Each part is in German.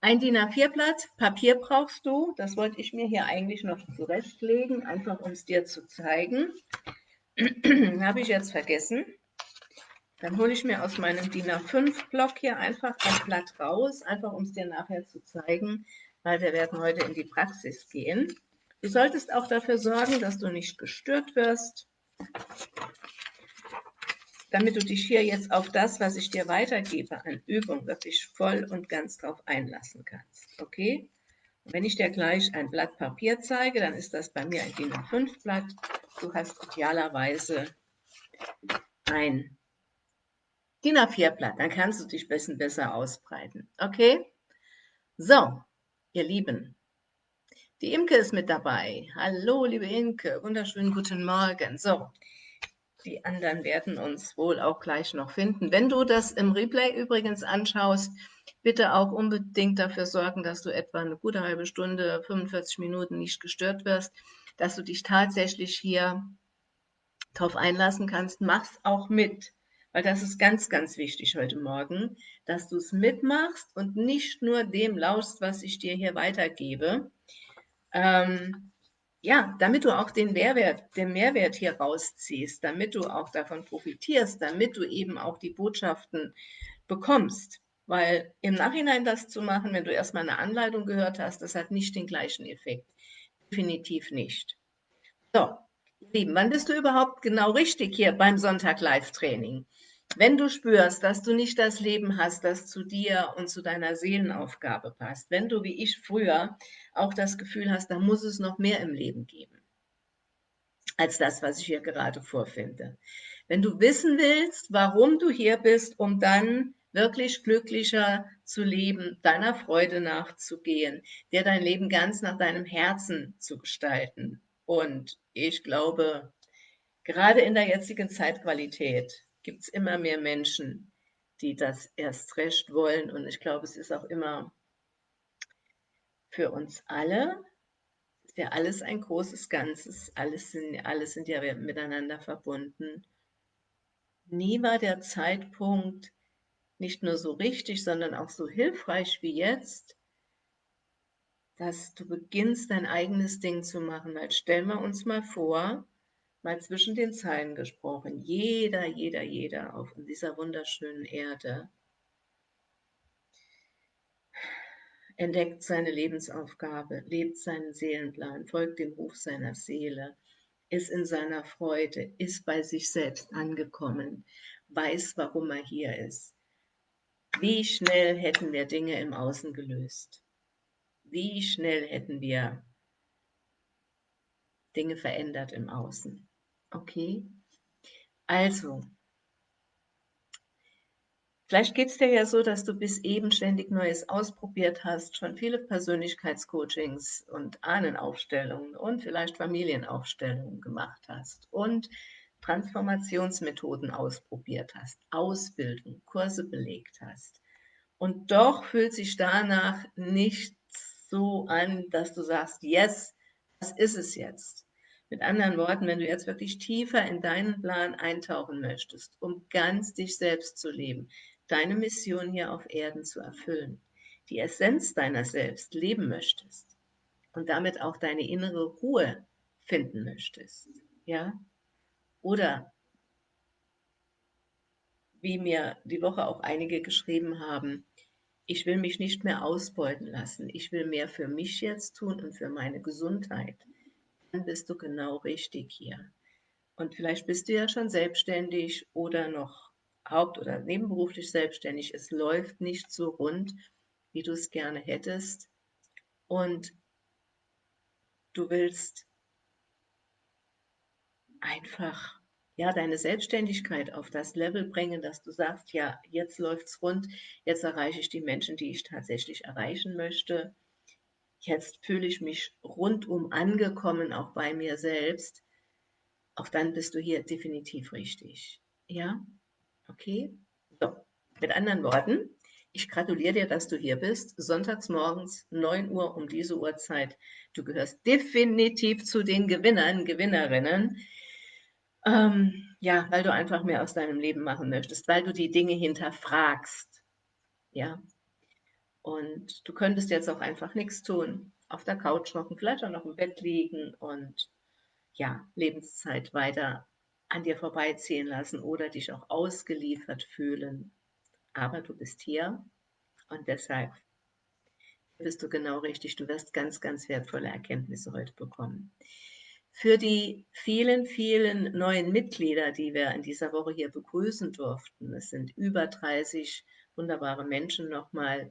Ein DIN A4-Blatt Papier brauchst du. Das wollte ich mir hier eigentlich noch zurechtlegen, einfach um es dir zu zeigen. Habe ich jetzt vergessen. Dann hole ich mir aus meinem DIN A5-Block hier einfach ein Blatt raus, einfach um es dir nachher zu zeigen, weil wir werden heute in die Praxis gehen. Du solltest auch dafür sorgen, dass du nicht gestört wirst, damit du dich hier jetzt auf das, was ich dir weitergebe an Übung, wirklich voll und ganz drauf einlassen kannst. Okay? Und wenn ich dir gleich ein Blatt Papier zeige, dann ist das bei mir ein DIN A5-Blatt. Du hast idealerweise ein DIN A4-Blatt, dann kannst du dich bisschen besser ausbreiten. Okay? So, ihr Lieben, die Imke ist mit dabei. Hallo, liebe Imke, wunderschönen guten Morgen. So, die anderen werden uns wohl auch gleich noch finden. Wenn du das im Replay übrigens anschaust, bitte auch unbedingt dafür sorgen, dass du etwa eine gute halbe Stunde, 45 Minuten nicht gestört wirst, dass du dich tatsächlich hier darauf einlassen kannst. Mach's auch mit, weil das ist ganz, ganz wichtig heute Morgen, dass du es mitmachst und nicht nur dem lauschst, was ich dir hier weitergebe. Ähm, ja, damit du auch den Mehrwert, den Mehrwert hier rausziehst, damit du auch davon profitierst, damit du eben auch die Botschaften bekommst. Weil im Nachhinein das zu machen, wenn du erstmal eine Anleitung gehört hast, das hat nicht den gleichen Effekt. Definitiv nicht. So, Lieben, wann bist du überhaupt genau richtig hier beim Sonntag Live-Training? Wenn du spürst, dass du nicht das Leben hast, das zu dir und zu deiner Seelenaufgabe passt, wenn du wie ich früher auch das Gefühl hast, da muss es noch mehr im Leben geben, als das, was ich hier gerade vorfinde. Wenn du wissen willst, warum du hier bist, um dann wirklich glücklicher zu leben, deiner Freude nachzugehen, dir dein Leben ganz nach deinem Herzen zu gestalten. Und ich glaube, gerade in der jetzigen Zeitqualität gibt es immer mehr Menschen, die das erst recht wollen. Und ich glaube, es ist auch immer für uns alle, ist ja alles ein großes Ganzes, alles sind, alles sind ja miteinander verbunden. Nie war der Zeitpunkt nicht nur so richtig, sondern auch so hilfreich wie jetzt, dass du beginnst, dein eigenes Ding zu machen. Weil stellen wir uns mal vor, mal zwischen den Zeilen gesprochen, jeder, jeder, jeder auf dieser wunderschönen Erde entdeckt seine Lebensaufgabe, lebt seinen Seelenplan, folgt dem Ruf seiner Seele, ist in seiner Freude, ist bei sich selbst angekommen, weiß, warum er hier ist. Wie schnell hätten wir Dinge im Außen gelöst? Wie schnell hätten wir Dinge verändert im Außen? Okay, also, Vielleicht geht es dir ja so, dass du bis eben ständig Neues ausprobiert hast, schon viele Persönlichkeitscoachings und Ahnenaufstellungen und vielleicht Familienaufstellungen gemacht hast und Transformationsmethoden ausprobiert hast, Ausbildung, Kurse belegt hast. Und doch fühlt sich danach nicht so an, dass du sagst, yes, das ist es jetzt. Mit anderen Worten, wenn du jetzt wirklich tiefer in deinen Plan eintauchen möchtest, um ganz dich selbst zu leben, deine Mission hier auf Erden zu erfüllen, die Essenz deiner selbst leben möchtest und damit auch deine innere Ruhe finden möchtest, ja? Oder wie mir die Woche auch einige geschrieben haben, ich will mich nicht mehr ausbeuten lassen, ich will mehr für mich jetzt tun und für meine Gesundheit, dann bist du genau richtig hier. Und vielleicht bist du ja schon selbstständig oder noch haupt- oder nebenberuflich selbstständig, es läuft nicht so rund, wie du es gerne hättest und du willst einfach ja, deine Selbstständigkeit auf das Level bringen, dass du sagst, ja, jetzt läuft es rund, jetzt erreiche ich die Menschen, die ich tatsächlich erreichen möchte. Jetzt fühle ich mich rundum angekommen, auch bei mir selbst. Auch dann bist du hier definitiv richtig. Ja? Okay, so, mit anderen Worten, ich gratuliere dir, dass du hier bist. Sonntags morgens 9 Uhr um diese Uhrzeit. Du gehörst definitiv zu den Gewinnern, Gewinnerinnen. Ähm, ja, weil du einfach mehr aus deinem Leben machen möchtest, weil du die Dinge hinterfragst. Ja. Und du könntest jetzt auch einfach nichts tun, auf der Couch hocken, vielleicht auch noch im Bett liegen und ja, Lebenszeit weiter an dir vorbeiziehen lassen oder dich auch ausgeliefert fühlen. Aber du bist hier und deshalb bist du genau richtig. Du wirst ganz, ganz wertvolle Erkenntnisse heute bekommen. Für die vielen, vielen neuen Mitglieder, die wir in dieser Woche hier begrüßen durften, es sind über 30 wunderbare Menschen nochmal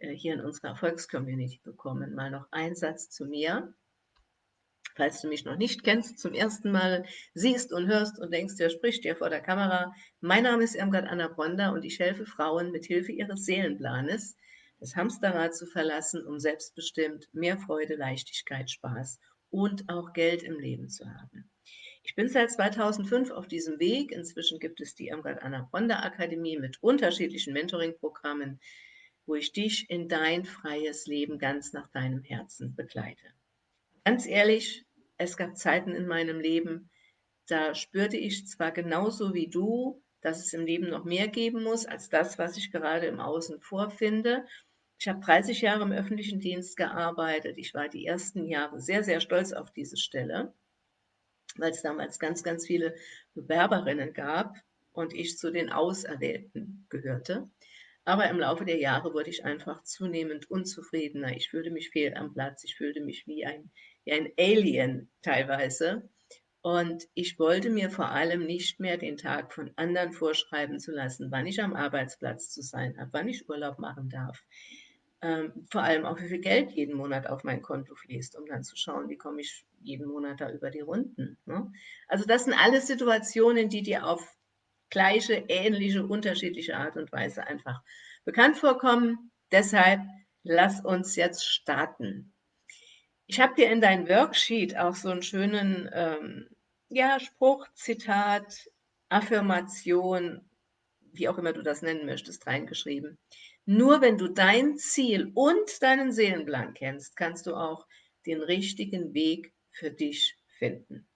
hier in unserer Erfolgscommunity bekommen. Mal noch ein Satz zu mir. Falls du mich noch nicht kennst, zum ersten Mal siehst und hörst und denkst, wer spricht dir vor der Kamera. Mein Name ist Irmgard Anna Bronda und ich helfe Frauen mit Hilfe ihres Seelenplanes, das Hamsterrad zu verlassen, um selbstbestimmt mehr Freude, Leichtigkeit, Spaß und auch Geld im Leben zu haben. Ich bin seit 2005 auf diesem Weg. Inzwischen gibt es die Irmgard Anna Bronda Akademie mit unterschiedlichen Mentoring-Programmen, wo ich dich in dein freies Leben ganz nach deinem Herzen begleite. Ganz ehrlich, es gab Zeiten in meinem Leben, da spürte ich zwar genauso wie du, dass es im Leben noch mehr geben muss als das, was ich gerade im Außen vorfinde. Ich habe 30 Jahre im öffentlichen Dienst gearbeitet. Ich war die ersten Jahre sehr, sehr stolz auf diese Stelle, weil es damals ganz, ganz viele Bewerberinnen gab und ich zu den Auserwählten gehörte. Aber im Laufe der Jahre wurde ich einfach zunehmend unzufriedener. Ich fühlte mich fehl am Platz. Ich fühlte mich wie ein, wie ein Alien teilweise. Und ich wollte mir vor allem nicht mehr den Tag von anderen vorschreiben zu lassen, wann ich am Arbeitsplatz zu sein habe, wann ich Urlaub machen darf. Ähm, vor allem auch, wie viel Geld jeden Monat auf mein Konto fließt, um dann zu schauen, wie komme ich jeden Monat da über die Runden. Ne? Also das sind alles Situationen, die dir auf gleiche, ähnliche, unterschiedliche Art und Weise einfach bekannt vorkommen. Deshalb lass uns jetzt starten. Ich habe dir in dein Worksheet auch so einen schönen ähm, ja, Spruch, Zitat, Affirmation, wie auch immer du das nennen möchtest, reingeschrieben. Nur wenn du dein Ziel und deinen Seelenplan kennst, kannst du auch den richtigen Weg für dich finden.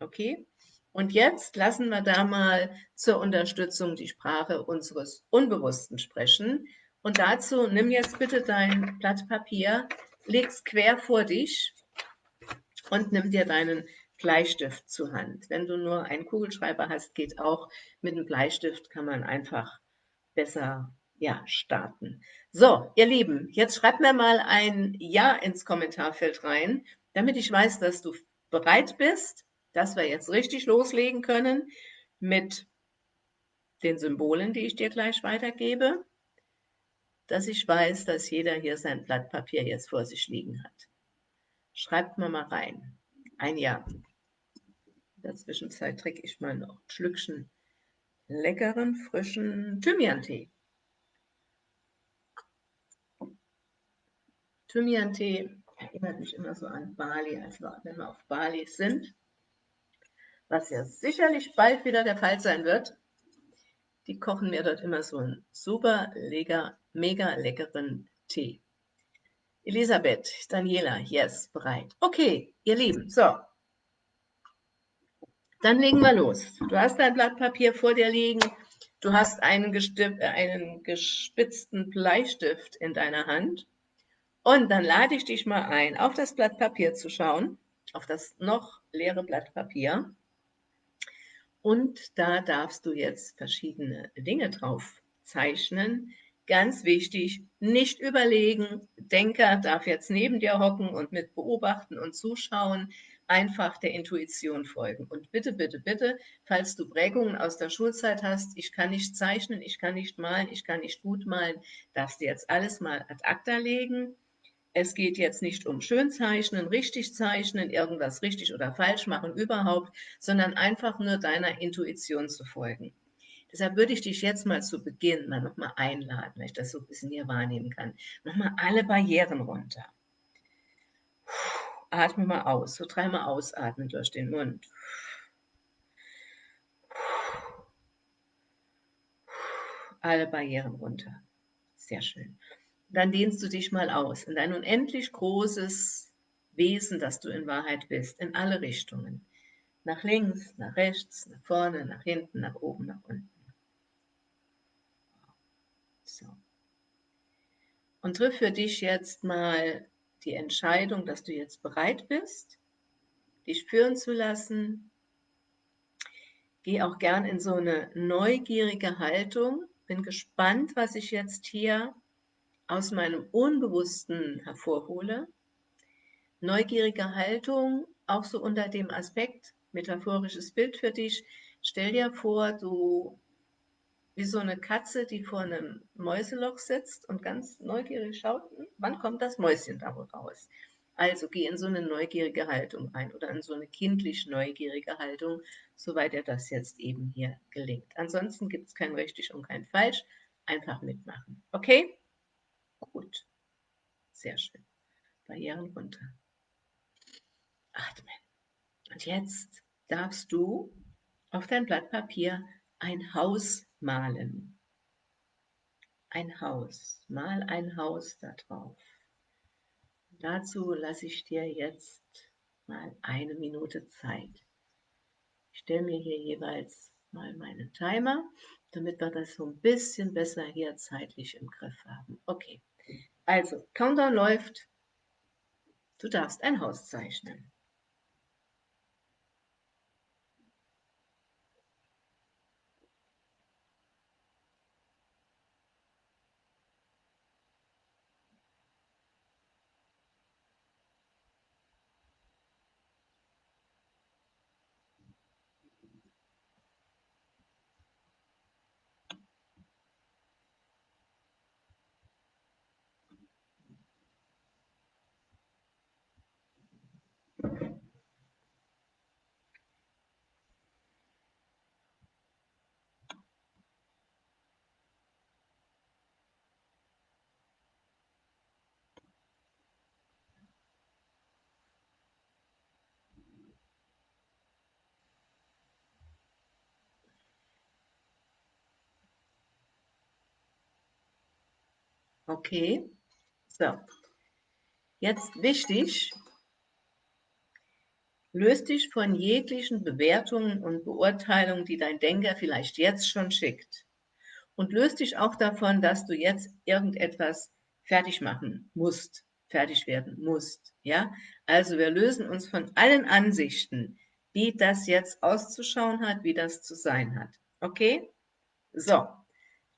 Okay? Und jetzt lassen wir da mal zur Unterstützung die Sprache unseres Unbewussten sprechen. Und dazu nimm jetzt bitte dein Blatt Papier, leg's quer vor dich und nimm dir deinen Bleistift zur Hand. Wenn du nur einen Kugelschreiber hast, geht auch. Mit einem Bleistift kann man einfach besser ja, starten. So, ihr Lieben, jetzt schreibt mir mal ein Ja ins Kommentarfeld rein, damit ich weiß, dass du bereit bist dass wir jetzt richtig loslegen können mit den Symbolen, die ich dir gleich weitergebe, dass ich weiß, dass jeder hier sein Blatt Papier jetzt vor sich liegen hat. Schreibt mal mal rein. Ein Ja. In der Zwischenzeit trinke ich mal noch ein Schlückchen leckeren, frischen Thymian-Tee. Thymian-Tee erinnert mich immer so an Bali, als wenn wir auf Bali sind was ja sicherlich bald wieder der Fall sein wird. Die kochen mir dort immer so einen super lecker, mega leckeren Tee. Elisabeth, Daniela, yes, bereit. Okay, ihr Lieben, so. Dann legen wir los. Du hast dein Blatt Papier vor dir liegen. Du hast einen, einen gespitzten Bleistift in deiner Hand. Und dann lade ich dich mal ein, auf das Blatt Papier zu schauen, auf das noch leere Blatt Papier. Und da darfst du jetzt verschiedene Dinge drauf zeichnen. Ganz wichtig, nicht überlegen. Denker darf jetzt neben dir hocken und mit beobachten und zuschauen. Einfach der Intuition folgen. Und bitte, bitte, bitte, falls du Prägungen aus der Schulzeit hast, ich kann nicht zeichnen, ich kann nicht malen, ich kann nicht gut malen, darfst du jetzt alles mal ad acta legen es geht jetzt nicht um Schönzeichnen, richtig zeichnen, irgendwas richtig oder falsch machen überhaupt, sondern einfach nur deiner Intuition zu folgen. Deshalb würde ich dich jetzt mal zu Beginn mal nochmal einladen, weil ich das so ein bisschen hier wahrnehmen kann. Nochmal alle Barrieren runter. Atme mal aus, so dreimal ausatmen durch den Mund. Alle Barrieren runter. Sehr schön dann dehnst du dich mal aus in dein unendlich großes Wesen, das du in Wahrheit bist, in alle Richtungen. Nach links, nach rechts, nach vorne, nach hinten, nach oben, nach unten. So. und triff für dich jetzt mal die Entscheidung, dass du jetzt bereit bist, dich spüren zu lassen. Geh auch gern in so eine neugierige Haltung. Bin gespannt, was ich jetzt hier aus meinem Unbewussten hervorhole. Neugierige Haltung, auch so unter dem Aspekt, metaphorisches Bild für dich. Stell dir vor, du wie so eine Katze, die vor einem Mäuseloch sitzt und ganz neugierig schaut, hm, wann kommt das Mäuschen da raus? Also geh in so eine neugierige Haltung ein oder in so eine kindlich neugierige Haltung, soweit dir das jetzt eben hier gelingt. Ansonsten gibt es kein richtig und kein falsch, einfach mitmachen. Okay? Gut. Sehr schön. Barrieren runter. Atmen. Und jetzt darfst du auf dein Blatt Papier ein Haus malen. Ein Haus. Mal ein Haus da drauf. Dazu lasse ich dir jetzt mal eine Minute Zeit. Ich stelle mir hier jeweils mal meinen Timer, damit wir das so ein bisschen besser hier zeitlich im Griff haben. Okay, also Countdown läuft. Du darfst ein Haus zeichnen. Okay, so. Jetzt wichtig, löst dich von jeglichen Bewertungen und Beurteilungen, die dein Denker vielleicht jetzt schon schickt. Und löst dich auch davon, dass du jetzt irgendetwas fertig machen musst, fertig werden musst. Ja? Also wir lösen uns von allen Ansichten, wie das jetzt auszuschauen hat, wie das zu sein hat. Okay? So,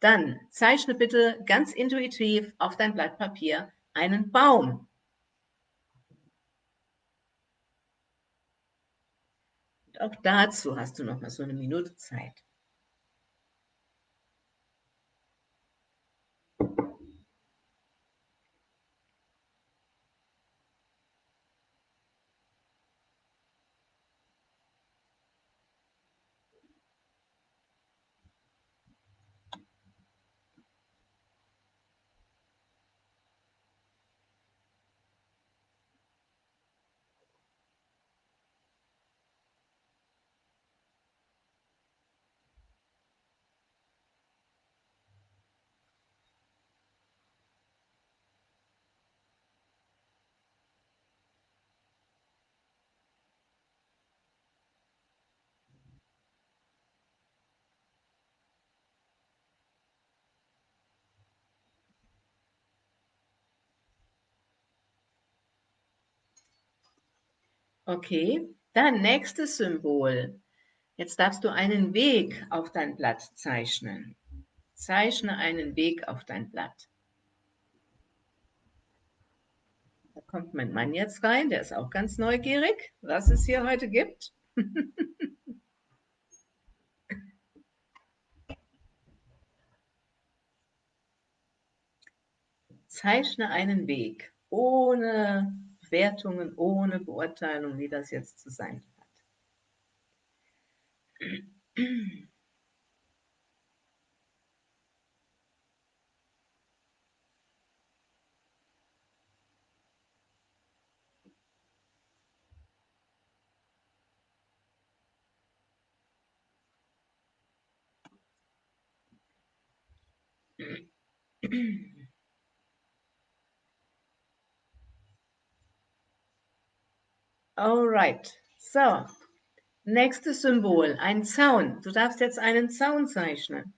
dann zeichne bitte ganz intuitiv auf dein Blatt Papier einen Baum. Und auch dazu hast du noch mal so eine Minute Zeit. Okay, dann nächstes Symbol. Jetzt darfst du einen Weg auf dein Blatt zeichnen. Zeichne einen Weg auf dein Blatt. Da kommt mein Mann jetzt rein, der ist auch ganz neugierig, was es hier heute gibt. Zeichne einen Weg ohne Wertungen, ohne Beurteilung, wie das jetzt zu sein hat. Alright, so. Nächstes Symbol, ein Zaun. Du darfst jetzt einen Zaun zeichnen.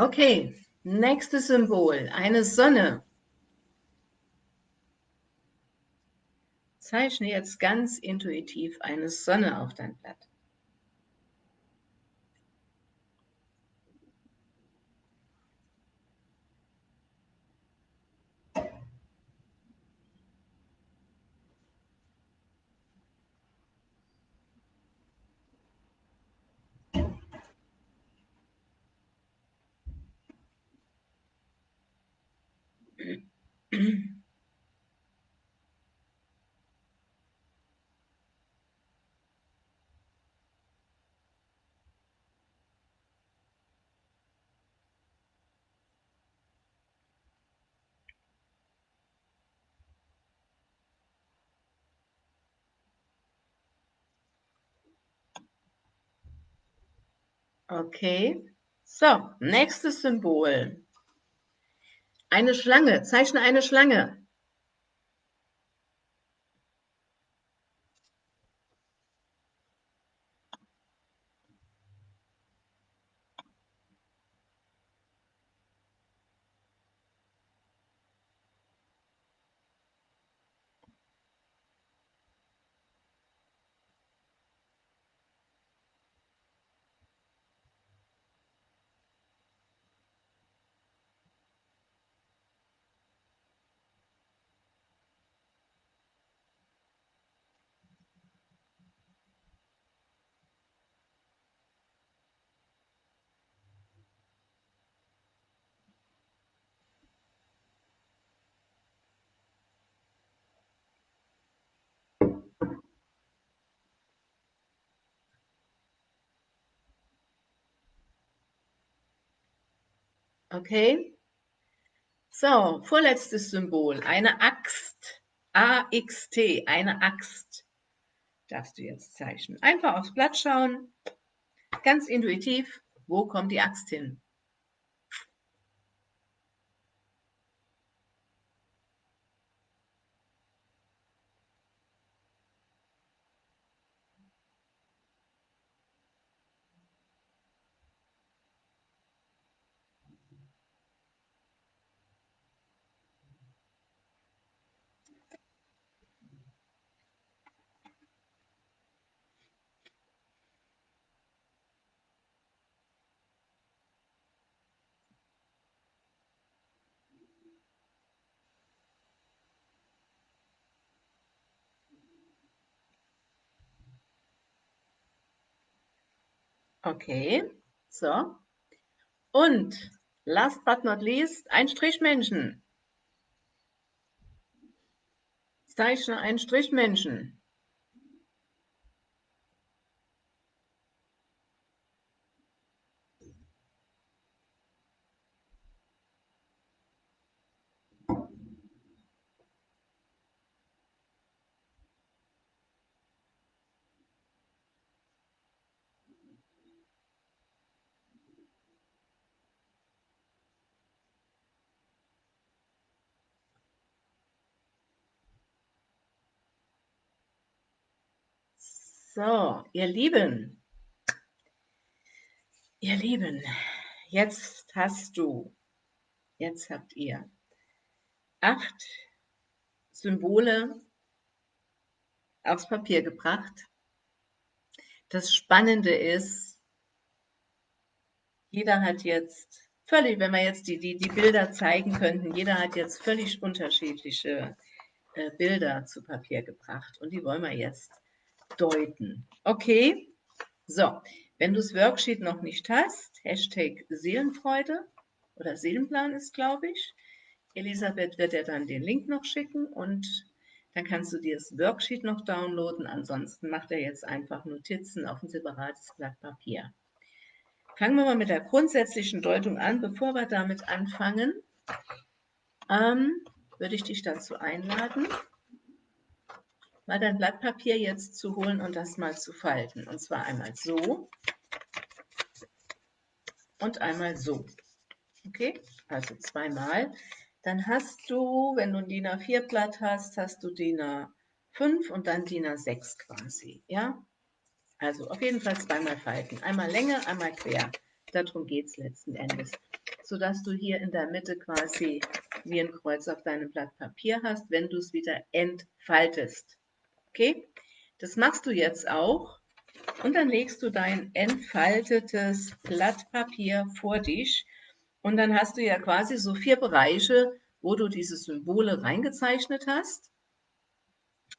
Okay, nächstes Symbol, eine Sonne. Zeichne jetzt ganz intuitiv eine Sonne auf dein Blatt. Okay, so, nächstes Symbol. Eine Schlange, zeichne eine Schlange. Okay. So, vorletztes Symbol, eine Axt. A-X-T, eine Axt. Darfst du jetzt zeichnen. Einfach aufs Blatt schauen. Ganz intuitiv, wo kommt die Axt hin? Okay, so. Und last but not least, ein Strichmännchen. Zeichne ein Strichmännchen. So, ihr Lieben, ihr Lieben, jetzt hast du, jetzt habt ihr acht Symbole aufs Papier gebracht. Das Spannende ist, jeder hat jetzt völlig, wenn wir jetzt die, die, die Bilder zeigen könnten, jeder hat jetzt völlig unterschiedliche äh, Bilder zu Papier gebracht und die wollen wir jetzt deuten. Okay, so, wenn du das Worksheet noch nicht hast, Hashtag Seelenfreude oder Seelenplan ist, glaube ich. Elisabeth wird dir dann den Link noch schicken und dann kannst du dir das Worksheet noch downloaden. Ansonsten macht er jetzt einfach Notizen auf ein separates Blatt Papier. Fangen wir mal mit der grundsätzlichen Deutung an. Bevor wir damit anfangen, ähm, würde ich dich dazu einladen, mal dein Blatt Papier jetzt zu holen und das mal zu falten. Und zwar einmal so und einmal so. Okay, also zweimal. Dann hast du, wenn du ein DIN A4 Blatt hast, hast du DIN A5 und dann DIN A6 quasi. Ja, also auf jeden Fall zweimal falten. Einmal Länge, einmal quer. Darum geht es letzten Endes. sodass du hier in der Mitte quasi wie ein Kreuz auf deinem Blatt Papier hast, wenn du es wieder entfaltest. Okay? Das machst du jetzt auch und dann legst du dein entfaltetes Blatt Papier vor dich und dann hast du ja quasi so vier Bereiche, wo du diese Symbole reingezeichnet hast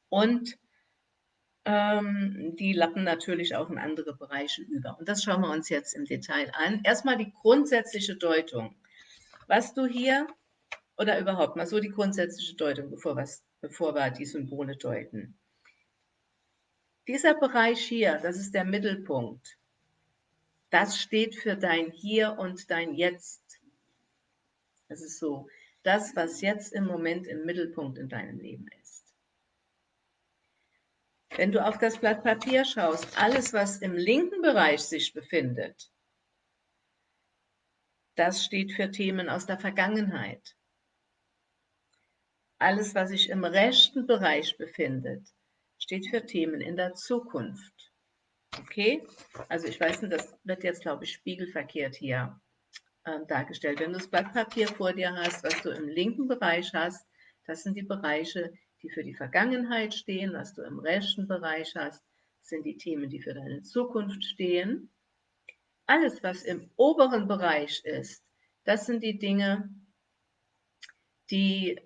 und ähm, die lappen natürlich auch in andere Bereiche über. Und das schauen wir uns jetzt im Detail an. Erstmal die grundsätzliche Deutung. Was du hier, oder überhaupt mal so die grundsätzliche Deutung, bevor, was, bevor wir die Symbole deuten. Dieser Bereich hier, das ist der Mittelpunkt. Das steht für dein Hier und dein Jetzt. Das ist so das, was jetzt im Moment im Mittelpunkt in deinem Leben ist. Wenn du auf das Blatt Papier schaust, alles, was im linken Bereich sich befindet, das steht für Themen aus der Vergangenheit. Alles, was sich im rechten Bereich befindet, steht für Themen in der Zukunft. Okay? Also ich weiß nicht, das wird jetzt, glaube ich, spiegelverkehrt hier äh, dargestellt. Wenn du das Blatt Papier vor dir hast, was du im linken Bereich hast, das sind die Bereiche, die für die Vergangenheit stehen, was du im rechten Bereich hast, sind die Themen, die für deine Zukunft stehen. Alles, was im oberen Bereich ist, das sind die Dinge, die,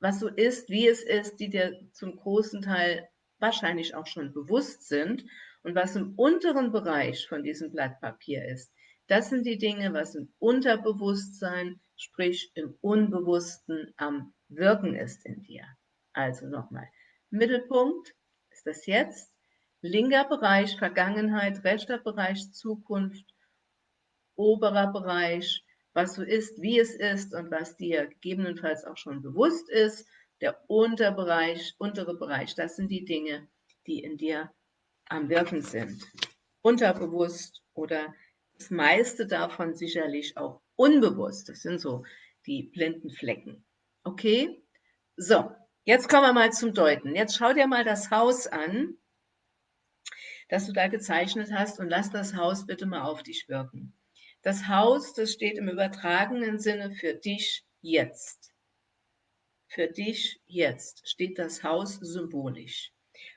was so ist, wie es ist, die dir zum großen Teil wahrscheinlich auch schon bewusst sind. Und was im unteren Bereich von diesem Blatt Papier ist, das sind die Dinge, was im Unterbewusstsein, sprich im Unbewussten am Wirken ist in dir. Also nochmal, Mittelpunkt ist das Jetzt, linker Bereich Vergangenheit, rechter Bereich Zukunft, oberer Bereich, was so ist, wie es ist und was dir gegebenenfalls auch schon bewusst ist. Der Unterbereich, untere Bereich, das sind die Dinge, die in dir am Wirken sind. Unterbewusst oder das meiste davon sicherlich auch unbewusst. Das sind so die blinden Flecken. Okay? So, jetzt kommen wir mal zum Deuten. Jetzt schau dir mal das Haus an, das du da gezeichnet hast und lass das Haus bitte mal auf dich wirken. Das Haus, das steht im übertragenen Sinne für dich jetzt. Für dich jetzt steht das Haus symbolisch.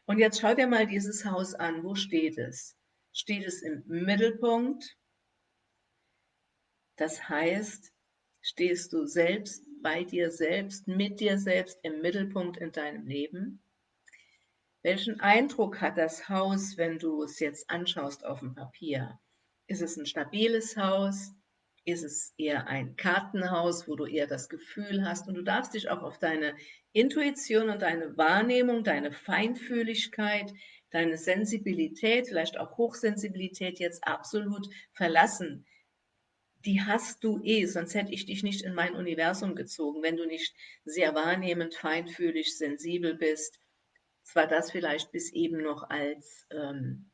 Und jetzt schau dir mal dieses Haus an. Wo steht es? Steht es im Mittelpunkt? Das heißt, stehst du selbst bei dir selbst, mit dir selbst im Mittelpunkt in deinem Leben? Welchen Eindruck hat das Haus, wenn du es jetzt anschaust auf dem Papier? Ist es ein stabiles Haus? Ist es eher ein Kartenhaus, wo du eher das Gefühl hast und du darfst dich auch auf deine Intuition und deine Wahrnehmung, deine Feinfühligkeit, deine Sensibilität, vielleicht auch Hochsensibilität jetzt absolut verlassen die hast du eh, sonst hätte ich dich nicht in mein Universum gezogen, wenn du nicht sehr wahrnehmend, feinfühlig, sensibel bist. Zwar das vielleicht bis eben noch als, ähm,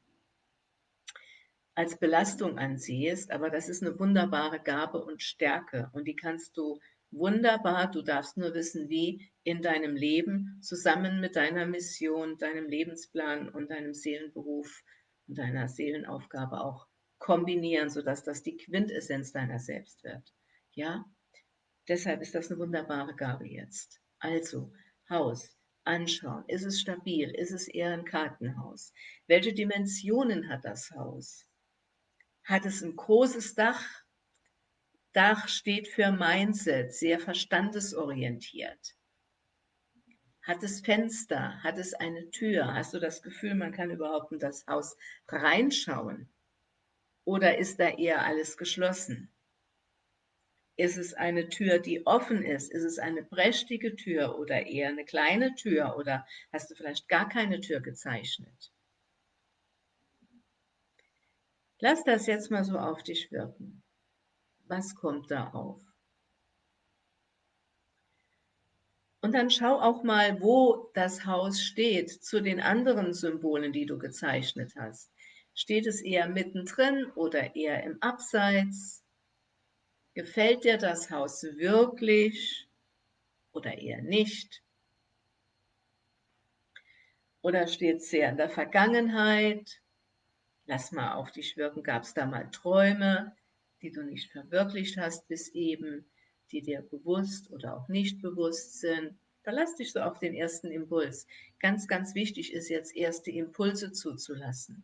als Belastung ansiehst, aber das ist eine wunderbare Gabe und Stärke und die kannst du wunderbar, du darfst nur wissen, wie in deinem Leben zusammen mit deiner Mission, deinem Lebensplan und deinem Seelenberuf und deiner Seelenaufgabe auch kombinieren, sodass das die Quintessenz deiner selbst wird. Ja, deshalb ist das eine wunderbare Gabe jetzt. Also, Haus, anschauen. Ist es stabil? Ist es eher ein Kartenhaus? Welche Dimensionen hat das Haus? Hat es ein großes Dach? Dach steht für Mindset, sehr verstandesorientiert. Hat es Fenster? Hat es eine Tür? Hast du das Gefühl, man kann überhaupt in das Haus reinschauen? Oder ist da eher alles geschlossen? Ist es eine Tür, die offen ist? Ist es eine prächtige Tür oder eher eine kleine Tür? Oder hast du vielleicht gar keine Tür gezeichnet? Lass das jetzt mal so auf dich wirken. Was kommt da auf? Und dann schau auch mal, wo das Haus steht zu den anderen Symbolen, die du gezeichnet hast. Steht es eher mittendrin oder eher im Abseits? Gefällt dir das Haus wirklich oder eher nicht? Oder steht es sehr in der Vergangenheit? Lass mal auf dich wirken. Gab es da mal Träume, die du nicht verwirklicht hast bis eben, die dir bewusst oder auch nicht bewusst sind. Verlass dich so auf den ersten Impuls. Ganz, ganz wichtig ist jetzt, erste Impulse zuzulassen.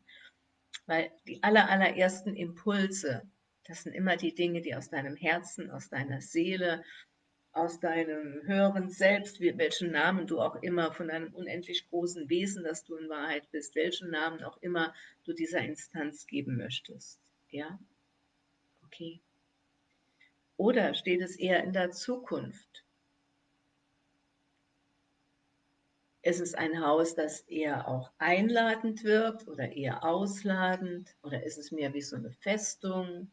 Weil die aller, allerersten Impulse, das sind immer die Dinge, die aus deinem Herzen, aus deiner Seele, aus deinem höheren Selbst, welchen Namen du auch immer von deinem unendlich großen Wesen, das du in Wahrheit bist, welchen Namen auch immer du dieser Instanz geben möchtest. Ja? Okay. Oder steht es eher in der Zukunft? Ist es ein Haus, das eher auch einladend wirkt oder eher ausladend? Oder ist es mehr wie so eine Festung?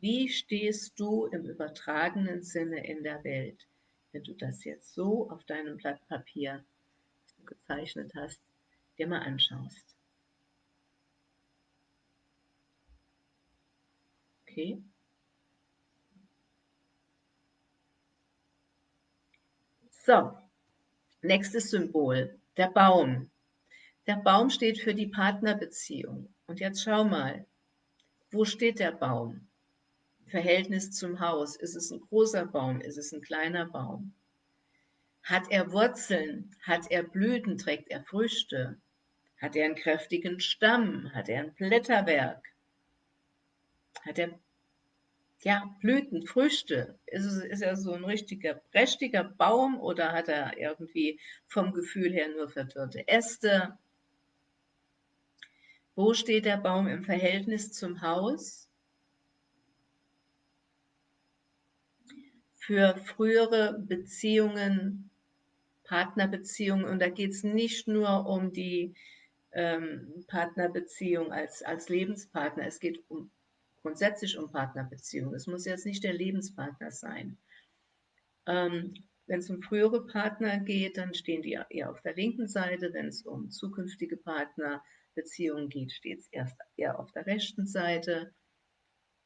Wie stehst du im übertragenen Sinne in der Welt, wenn du das jetzt so auf deinem Blatt Papier, das du gezeichnet hast, dir mal anschaust? Okay? So, Nächstes Symbol, der Baum. Der Baum steht für die Partnerbeziehung. Und jetzt schau mal, wo steht der Baum? Verhältnis zum Haus. Ist es ein großer Baum? Ist es ein kleiner Baum? Hat er Wurzeln? Hat er Blüten? Trägt er Früchte? Hat er einen kräftigen Stamm? Hat er ein Blätterwerk? Hat er ja, Blüten, Früchte. Ist, es, ist er so ein richtiger, prächtiger Baum oder hat er irgendwie vom Gefühl her nur verdörrte Äste? Wo steht der Baum im Verhältnis zum Haus? Für frühere Beziehungen, Partnerbeziehungen, und da geht es nicht nur um die ähm, Partnerbeziehung als, als Lebenspartner, es geht um grundsätzlich um Partnerbeziehungen. Es muss jetzt nicht der Lebenspartner sein. Ähm, wenn es um frühere Partner geht, dann stehen die eher auf der linken Seite. Wenn es um zukünftige Partnerbeziehungen geht, steht es erst eher auf der rechten Seite.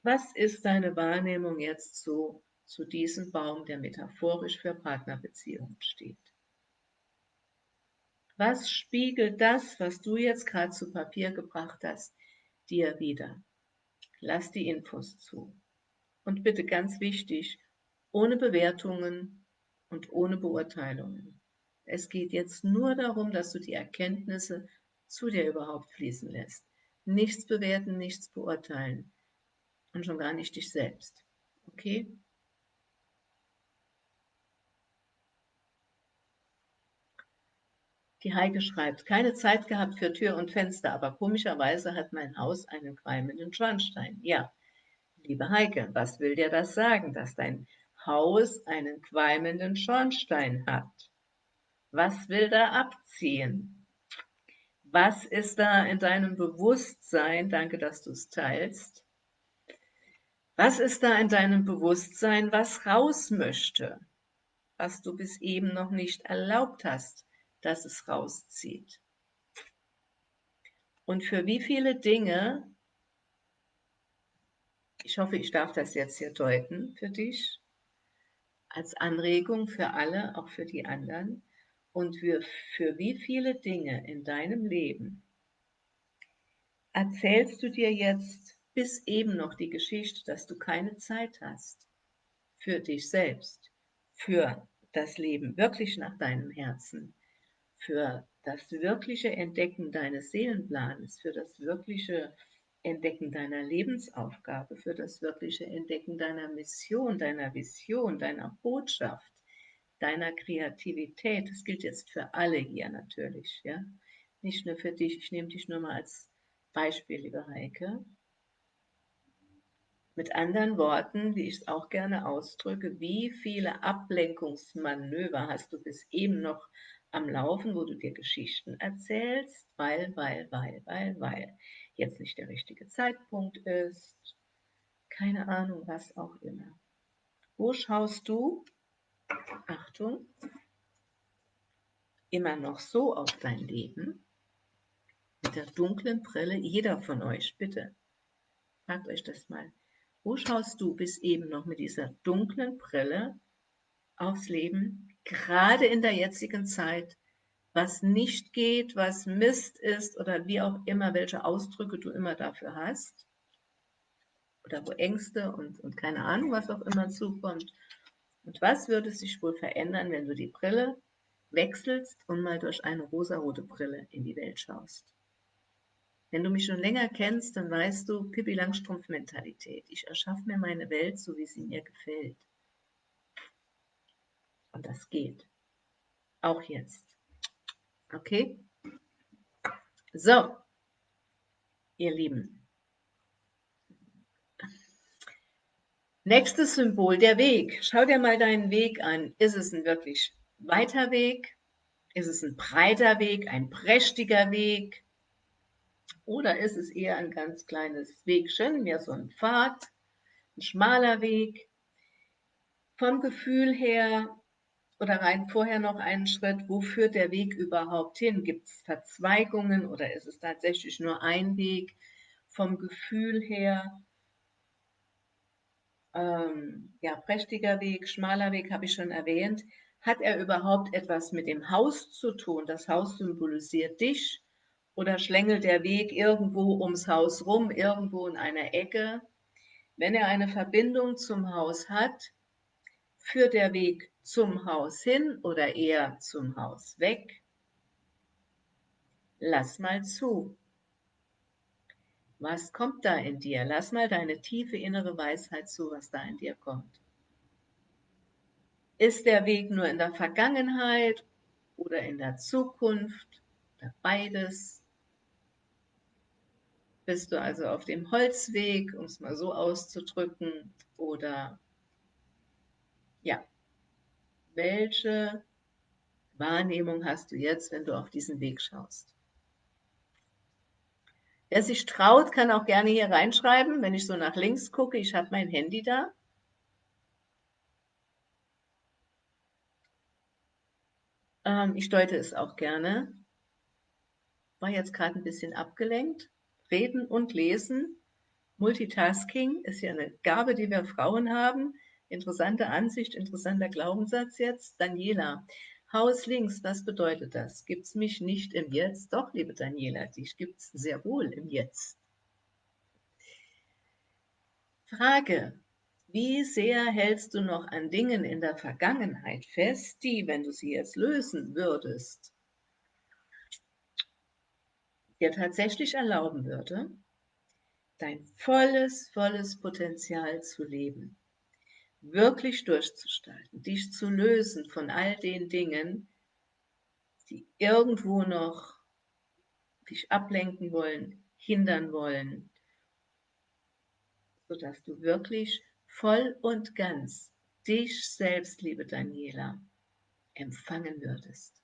Was ist deine Wahrnehmung jetzt so zu diesem Baum, der metaphorisch für Partnerbeziehungen steht? Was spiegelt das, was du jetzt gerade zu Papier gebracht hast, dir wieder? Lass die Infos zu. Und bitte ganz wichtig, ohne Bewertungen und ohne Beurteilungen. Es geht jetzt nur darum, dass du die Erkenntnisse zu dir überhaupt fließen lässt. Nichts bewerten, nichts beurteilen und schon gar nicht dich selbst. Okay? Die Heike schreibt, keine Zeit gehabt für Tür und Fenster, aber komischerweise hat mein Haus einen qualmenden Schornstein. Ja, liebe Heike, was will dir das sagen, dass dein Haus einen qualmenden Schornstein hat? Was will da abziehen? Was ist da in deinem Bewusstsein? Danke, dass du es teilst. Was ist da in deinem Bewusstsein, was raus möchte, was du bis eben noch nicht erlaubt hast? Dass es rauszieht. Und für wie viele Dinge, ich hoffe, ich darf das jetzt hier deuten für dich, als Anregung für alle, auch für die anderen, und für, für wie viele Dinge in deinem Leben erzählst du dir jetzt bis eben noch die Geschichte, dass du keine Zeit hast für dich selbst, für das Leben wirklich nach deinem Herzen, für das wirkliche Entdecken deines Seelenplanes, für das wirkliche Entdecken deiner Lebensaufgabe, für das wirkliche Entdecken deiner Mission, deiner Vision, deiner Botschaft, deiner Kreativität. Das gilt jetzt für alle hier natürlich, ja. Nicht nur für dich, ich nehme dich nur mal als Beispiel, liebe Heike. Mit anderen Worten, wie ich es auch gerne ausdrücke, wie viele Ablenkungsmanöver hast du bis eben noch am Laufen, wo du dir Geschichten erzählst, weil, weil, weil, weil, weil jetzt nicht der richtige Zeitpunkt ist, keine Ahnung, was auch immer. Wo schaust du, Achtung, immer noch so auf dein Leben, mit der dunklen Brille, jeder von euch, bitte, fragt euch das mal, wo schaust du bis eben noch mit dieser dunklen Brille aufs Leben, gerade in der jetzigen Zeit, was nicht geht, was Mist ist oder wie auch immer, welche Ausdrücke du immer dafür hast. oder wo Ängste und, und keine Ahnung, was auch immer zukommt. Und was würde sich wohl verändern, wenn du die Brille wechselst und mal durch eine rosarote Brille in die Welt schaust? Wenn du mich schon länger kennst, dann weißt du, Pippi Langstrumpf-Mentalität. Ich erschaffe mir meine Welt, so wie sie mir gefällt. Und das geht. Auch jetzt. Okay? So, ihr Lieben. Nächstes Symbol, der Weg. Schau dir mal deinen Weg an. Ist es ein wirklich weiter Weg? Ist es ein breiter Weg, ein prächtiger Weg? Oder ist es eher ein ganz kleines Wegchen, mehr so ein Pfad, ein schmaler Weg? Vom Gefühl her oder rein vorher noch einen Schritt, wo führt der Weg überhaupt hin? Gibt es Verzweigungen oder ist es tatsächlich nur ein Weg? Vom Gefühl her, ähm, ja, prächtiger Weg, schmaler Weg, habe ich schon erwähnt. Hat er überhaupt etwas mit dem Haus zu tun? Das Haus symbolisiert dich oder schlängelt der Weg irgendwo ums Haus rum, irgendwo in einer Ecke? Wenn er eine Verbindung zum Haus hat, führt der Weg zum Haus hin oder eher zum Haus weg? Lass mal zu. Was kommt da in dir? Lass mal deine tiefe innere Weisheit zu, was da in dir kommt. Ist der Weg nur in der Vergangenheit oder in der Zukunft oder beides? Bist du also auf dem Holzweg, um es mal so auszudrücken, oder welche Wahrnehmung hast du jetzt, wenn du auf diesen Weg schaust? Wer sich traut, kann auch gerne hier reinschreiben, wenn ich so nach links gucke. Ich habe mein Handy da. Ähm, ich deute es auch gerne. War jetzt gerade ein bisschen abgelenkt. Reden und lesen. Multitasking ist ja eine Gabe, die wir Frauen haben. Interessante Ansicht, interessanter Glaubenssatz jetzt. Daniela, Haus links, was bedeutet das? Gibt es mich nicht im Jetzt? Doch, liebe Daniela, dich gibt es sehr wohl im Jetzt. Frage, wie sehr hältst du noch an Dingen in der Vergangenheit fest, die, wenn du sie jetzt lösen würdest, dir tatsächlich erlauben würde, dein volles, volles Potenzial zu leben? Wirklich durchzustalten, dich zu lösen von all den Dingen, die irgendwo noch dich ablenken wollen, hindern wollen, sodass du wirklich voll und ganz dich selbst, liebe Daniela, empfangen würdest.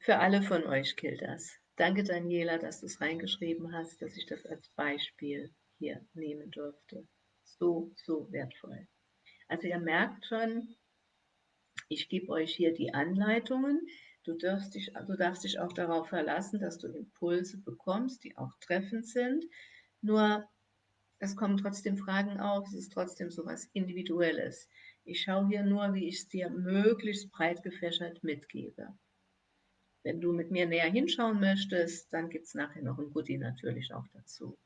Für alle von euch gilt das. Danke, Daniela, dass du es reingeschrieben hast, dass ich das als Beispiel hier nehmen durfte. So, so wertvoll. Also ihr merkt schon, ich gebe euch hier die Anleitungen. Du darfst, dich, du darfst dich auch darauf verlassen, dass du Impulse bekommst, die auch treffend sind. Nur, es kommen trotzdem Fragen auf, es ist trotzdem so etwas Individuelles. Ich schaue hier nur, wie ich es dir möglichst breit gefächert mitgebe. Wenn du mit mir näher hinschauen möchtest, dann gibt es nachher noch ein Goodie natürlich auch dazu.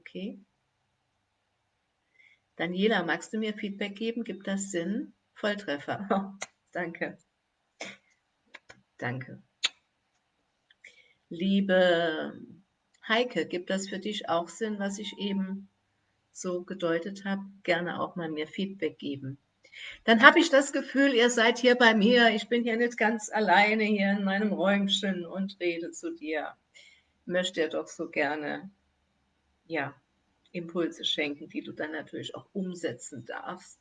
Okay? Daniela, magst du mir Feedback geben? Gibt das Sinn? Volltreffer. Danke. Danke. Liebe Heike, gibt das für dich auch Sinn, was ich eben so gedeutet habe? Gerne auch mal mir Feedback geben dann habe ich das Gefühl, ihr seid hier bei mir, ich bin hier nicht ganz alleine hier in meinem Räumchen und rede zu dir. Möchte dir doch so gerne, ja, Impulse schenken, die du dann natürlich auch umsetzen darfst,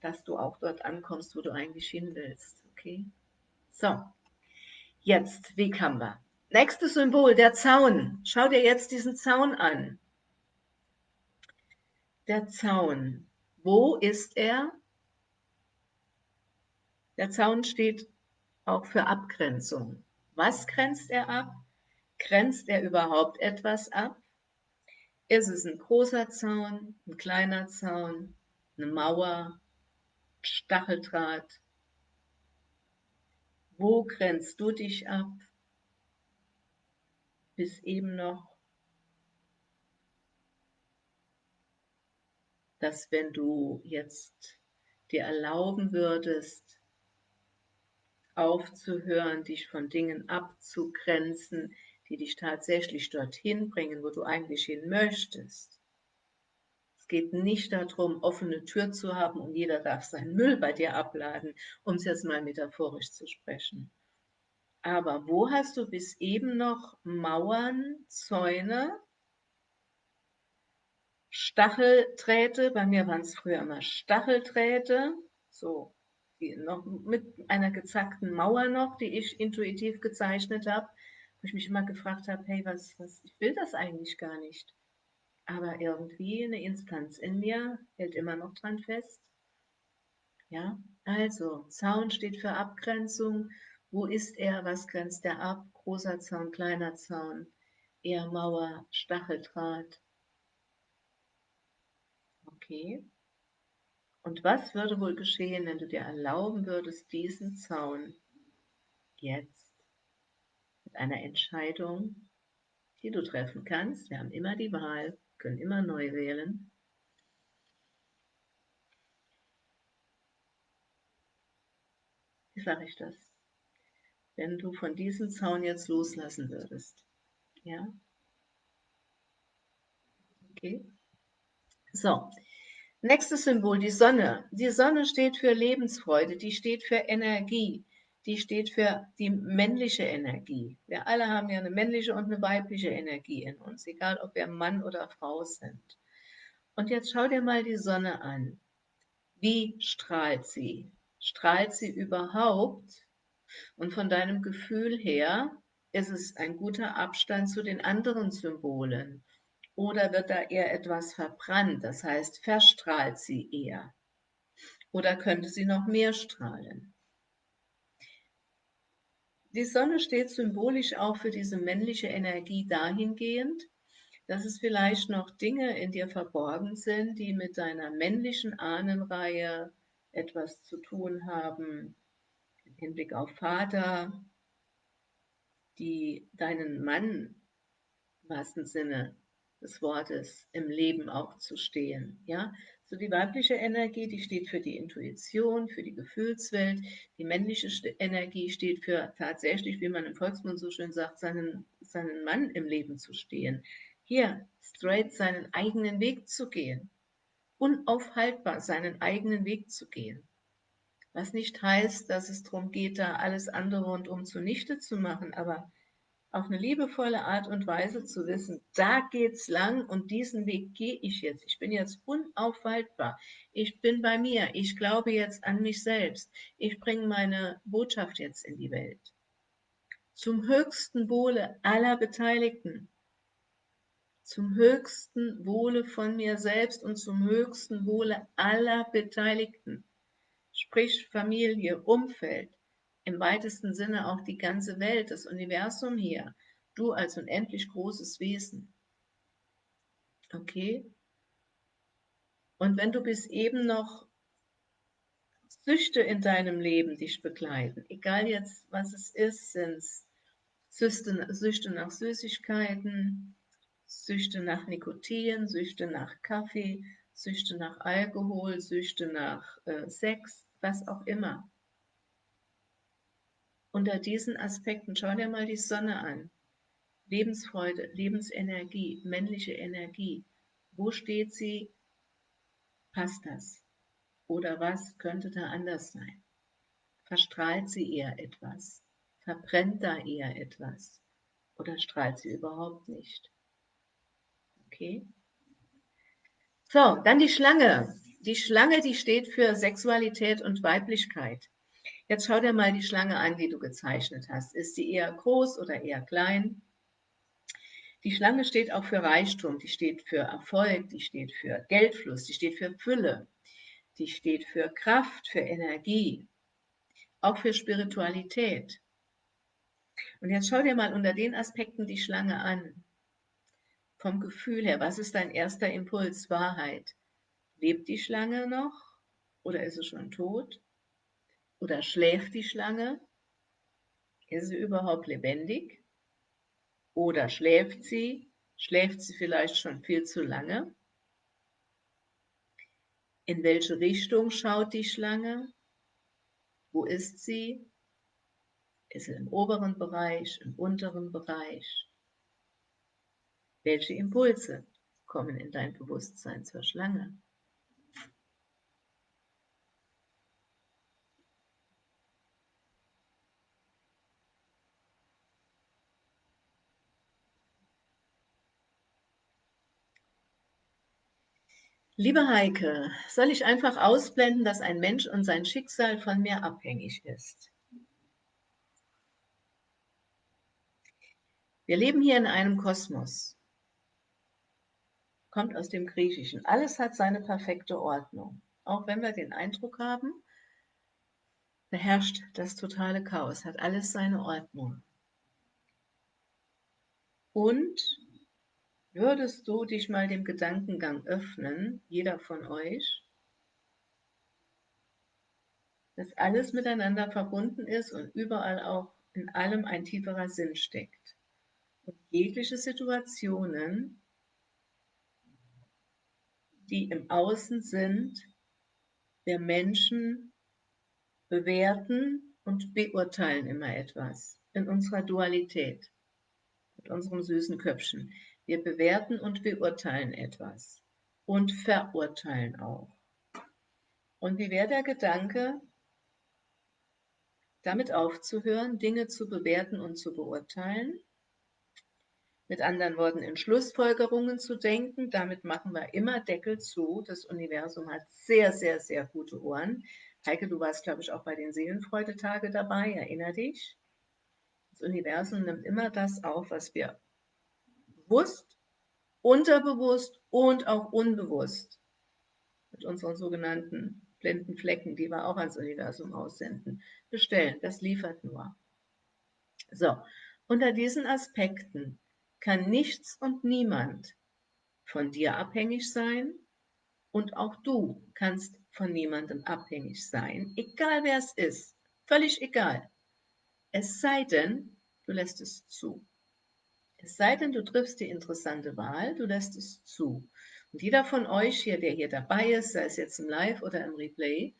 dass du auch dort ankommst, wo du eigentlich hin willst, okay? So, jetzt, wie kann wir? Nächstes Symbol, der Zaun. Schau dir jetzt diesen Zaun an. Der Zaun. Wo ist er? Der Zaun steht auch für Abgrenzung. Was grenzt er ab? Grenzt er überhaupt etwas ab? Ist es ein großer Zaun, ein kleiner Zaun, eine Mauer, Stacheldraht? Wo grenzt du dich ab? bis eben noch, dass wenn du jetzt dir erlauben würdest, aufzuhören, dich von Dingen abzugrenzen, die dich tatsächlich dorthin bringen, wo du eigentlich hin möchtest. Es geht nicht darum, offene Tür zu haben und jeder darf seinen Müll bei dir abladen, um es jetzt mal metaphorisch zu sprechen. Aber wo hast du bis eben noch Mauern, Zäune, Stachelträte, bei mir waren es früher immer Stachelträte, so noch mit einer gezackten Mauer noch, die ich intuitiv gezeichnet habe, wo ich mich immer gefragt habe, hey, was, was, ich will das eigentlich gar nicht. Aber irgendwie eine Instanz in mir hält immer noch dran fest. Ja, also Zaun steht für Abgrenzung. Wo ist er? Was grenzt er ab? Großer Zaun, kleiner Zaun, eher Mauer, Stacheldraht. Okay. Und was würde wohl geschehen, wenn du dir erlauben würdest, diesen Zaun jetzt mit einer Entscheidung, die du treffen kannst, wir haben immer die Wahl, können immer neu wählen, wie sage ich das? Wenn du von diesem Zaun jetzt loslassen würdest, ja? Okay? So, Nächstes Symbol, die Sonne. Die Sonne steht für Lebensfreude, die steht für Energie, die steht für die männliche Energie. Wir alle haben ja eine männliche und eine weibliche Energie in uns, egal ob wir Mann oder Frau sind. Und jetzt schau dir mal die Sonne an. Wie strahlt sie? Strahlt sie überhaupt? Und von deinem Gefühl her ist es ein guter Abstand zu den anderen Symbolen. Oder wird da eher etwas verbrannt, das heißt, verstrahlt sie eher? Oder könnte sie noch mehr strahlen? Die Sonne steht symbolisch auch für diese männliche Energie dahingehend, dass es vielleicht noch Dinge in dir verborgen sind, die mit deiner männlichen Ahnenreihe etwas zu tun haben, im Hinblick auf Vater, die deinen Mann im wahrsten Sinne des Wortes im Leben auch zu stehen. Ja, so die weibliche Energie, die steht für die Intuition, für die Gefühlswelt. Die männliche Energie steht für tatsächlich, wie man im Volksmund so schön sagt, seinen, seinen Mann im Leben zu stehen. Hier straight seinen eigenen Weg zu gehen. Unaufhaltbar seinen eigenen Weg zu gehen. Was nicht heißt, dass es darum geht, da alles andere rundum zunichte zu machen, aber auf eine liebevolle Art und Weise zu wissen, da geht's lang und diesen Weg gehe ich jetzt. Ich bin jetzt unaufhaltbar. Ich bin bei mir. Ich glaube jetzt an mich selbst. Ich bringe meine Botschaft jetzt in die Welt. Zum höchsten Wohle aller Beteiligten. Zum höchsten Wohle von mir selbst und zum höchsten Wohle aller Beteiligten. Sprich Familie, Umfeld, im weitesten Sinne auch die ganze Welt, das Universum hier, du als unendlich großes Wesen. Okay? Und wenn du bis eben noch Süchte in deinem Leben dich begleiten, egal jetzt, was es ist, sind es Süchte, nach Süßigkeiten, Süchte nach Nikotin, Süchte nach Kaffee, Süchte nach Alkohol, Süchte nach äh, Sex, was auch immer unter diesen Aspekten, schau dir mal die Sonne an. Lebensfreude, Lebensenergie, männliche Energie. Wo steht sie? Passt das? Oder was könnte da anders sein? Verstrahlt sie eher etwas? Verbrennt da eher etwas? Oder strahlt sie überhaupt nicht? Okay? So, dann die Schlange. Die Schlange, die steht für Sexualität und Weiblichkeit. Jetzt schau dir mal die Schlange an, die du gezeichnet hast. Ist sie eher groß oder eher klein? Die Schlange steht auch für Reichtum, die steht für Erfolg, die steht für Geldfluss, die steht für Fülle, die steht für Kraft, für Energie, auch für Spiritualität. Und jetzt schau dir mal unter den Aspekten die Schlange an. Vom Gefühl her, was ist dein erster Impuls? Wahrheit. Lebt die Schlange noch oder ist sie schon tot? Oder schläft die Schlange? Ist sie überhaupt lebendig? Oder schläft sie? Schläft sie vielleicht schon viel zu lange? In welche Richtung schaut die Schlange? Wo ist sie? Ist sie im oberen Bereich, im unteren Bereich? Welche Impulse kommen in dein Bewusstsein zur Schlange? Liebe Heike, soll ich einfach ausblenden, dass ein Mensch und sein Schicksal von mir abhängig ist? Wir leben hier in einem Kosmos. Kommt aus dem Griechischen. Alles hat seine perfekte Ordnung. Auch wenn wir den Eindruck haben, beherrscht das totale Chaos, hat alles seine Ordnung. Und Würdest du dich mal dem Gedankengang öffnen, jeder von euch, dass alles miteinander verbunden ist und überall auch in allem ein tieferer Sinn steckt. Und jegliche Situationen, die im Außen sind, der Menschen bewerten und beurteilen immer etwas in unserer Dualität, mit unserem süßen Köpfchen. Wir bewerten und beurteilen etwas und verurteilen auch. Und wie wäre der Gedanke, damit aufzuhören, Dinge zu bewerten und zu beurteilen? Mit anderen Worten, in Schlussfolgerungen zu denken, damit machen wir immer Deckel zu. Das Universum hat sehr, sehr, sehr gute Ohren. Heike, du warst, glaube ich, auch bei den Seelenfreudetage dabei, erinner dich. Das Universum nimmt immer das auf, was wir bewusst, unterbewusst und auch unbewusst mit unseren sogenannten blinden Flecken, die wir auch ans Universum aussenden, bestellen. Das liefert nur. So, unter diesen Aspekten kann nichts und niemand von dir abhängig sein und auch du kannst von niemandem abhängig sein, egal wer es ist, völlig egal. Es sei denn, du lässt es zu. Es sei denn, du triffst die interessante Wahl, du lässt es zu. Und jeder von euch hier, der hier dabei ist, sei es jetzt im Live oder im Replay,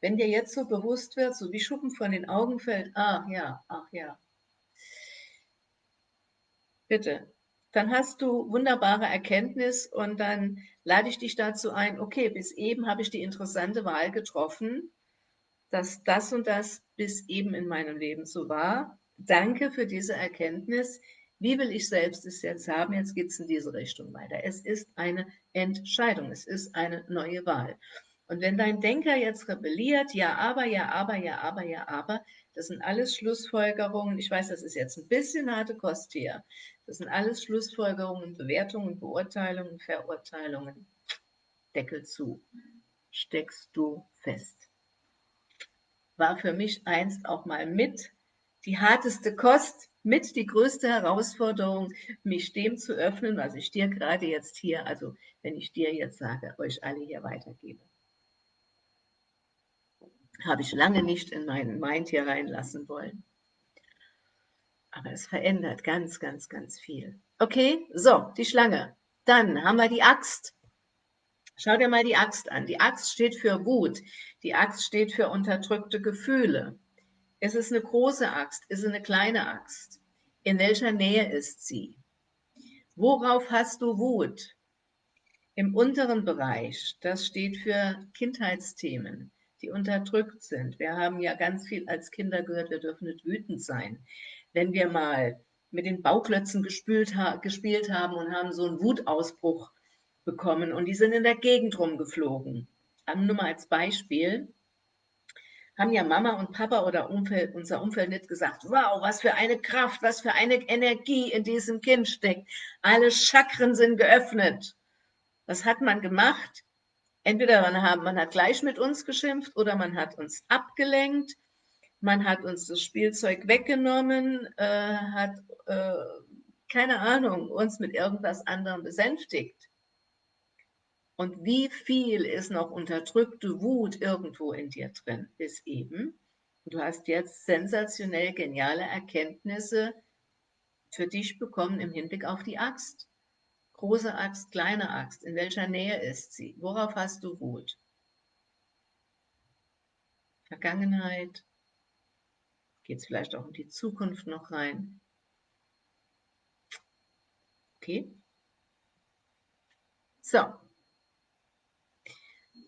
wenn dir jetzt so bewusst wird, so wie Schuppen von den Augen fällt, ach ja, ach ja, bitte, dann hast du wunderbare Erkenntnis und dann lade ich dich dazu ein, okay, bis eben habe ich die interessante Wahl getroffen, dass das und das bis eben in meinem Leben so war. Danke für diese Erkenntnis. Wie will ich selbst es jetzt haben? Jetzt geht es in diese Richtung weiter. Es ist eine Entscheidung, es ist eine neue Wahl. Und wenn dein Denker jetzt rebelliert, ja, aber, ja, aber, ja, aber, ja, aber, das sind alles Schlussfolgerungen. Ich weiß, das ist jetzt ein bisschen harte Kost hier. Das sind alles Schlussfolgerungen, Bewertungen, Beurteilungen, Verurteilungen. Deckel zu. Steckst du fest. War für mich einst auch mal mit die harteste Kost, mit die größte Herausforderung, mich dem zu öffnen, was ich dir gerade jetzt hier, also wenn ich dir jetzt sage, euch alle hier weitergebe. Habe ich lange nicht in meinen Mind hier reinlassen wollen. Aber es verändert ganz, ganz, ganz viel. Okay, so, die Schlange. Dann haben wir die Axt. Schau dir mal die Axt an. Die Axt steht für Wut. Die Axt steht für unterdrückte Gefühle. Ist es eine große Axt? Ist es eine kleine Axt? In welcher Nähe ist sie? Worauf hast du Wut? Im unteren Bereich, das steht für Kindheitsthemen, die unterdrückt sind. Wir haben ja ganz viel als Kinder gehört, wir dürfen nicht wütend sein. Wenn wir mal mit den Bauklötzen gespielt, gespielt haben und haben so einen Wutausbruch bekommen und die sind in der Gegend rumgeflogen. Nur mal als Beispiel, haben ja Mama und Papa oder Umfeld, unser Umfeld nicht gesagt, wow, was für eine Kraft, was für eine Energie in diesem Kind steckt. Alle Chakren sind geöffnet. Was hat man gemacht? Entweder man hat, man hat gleich mit uns geschimpft oder man hat uns abgelenkt, man hat uns das Spielzeug weggenommen, äh, hat, äh, keine Ahnung, uns mit irgendwas anderem besänftigt. Und wie viel ist noch unterdrückte Wut irgendwo in dir drin, bis eben. Du hast jetzt sensationell geniale Erkenntnisse für dich bekommen im Hinblick auf die Axt. Große Axt, kleine Axt, in welcher Nähe ist sie? Worauf hast du Wut? Vergangenheit? Geht es vielleicht auch um die Zukunft noch rein? Okay. So.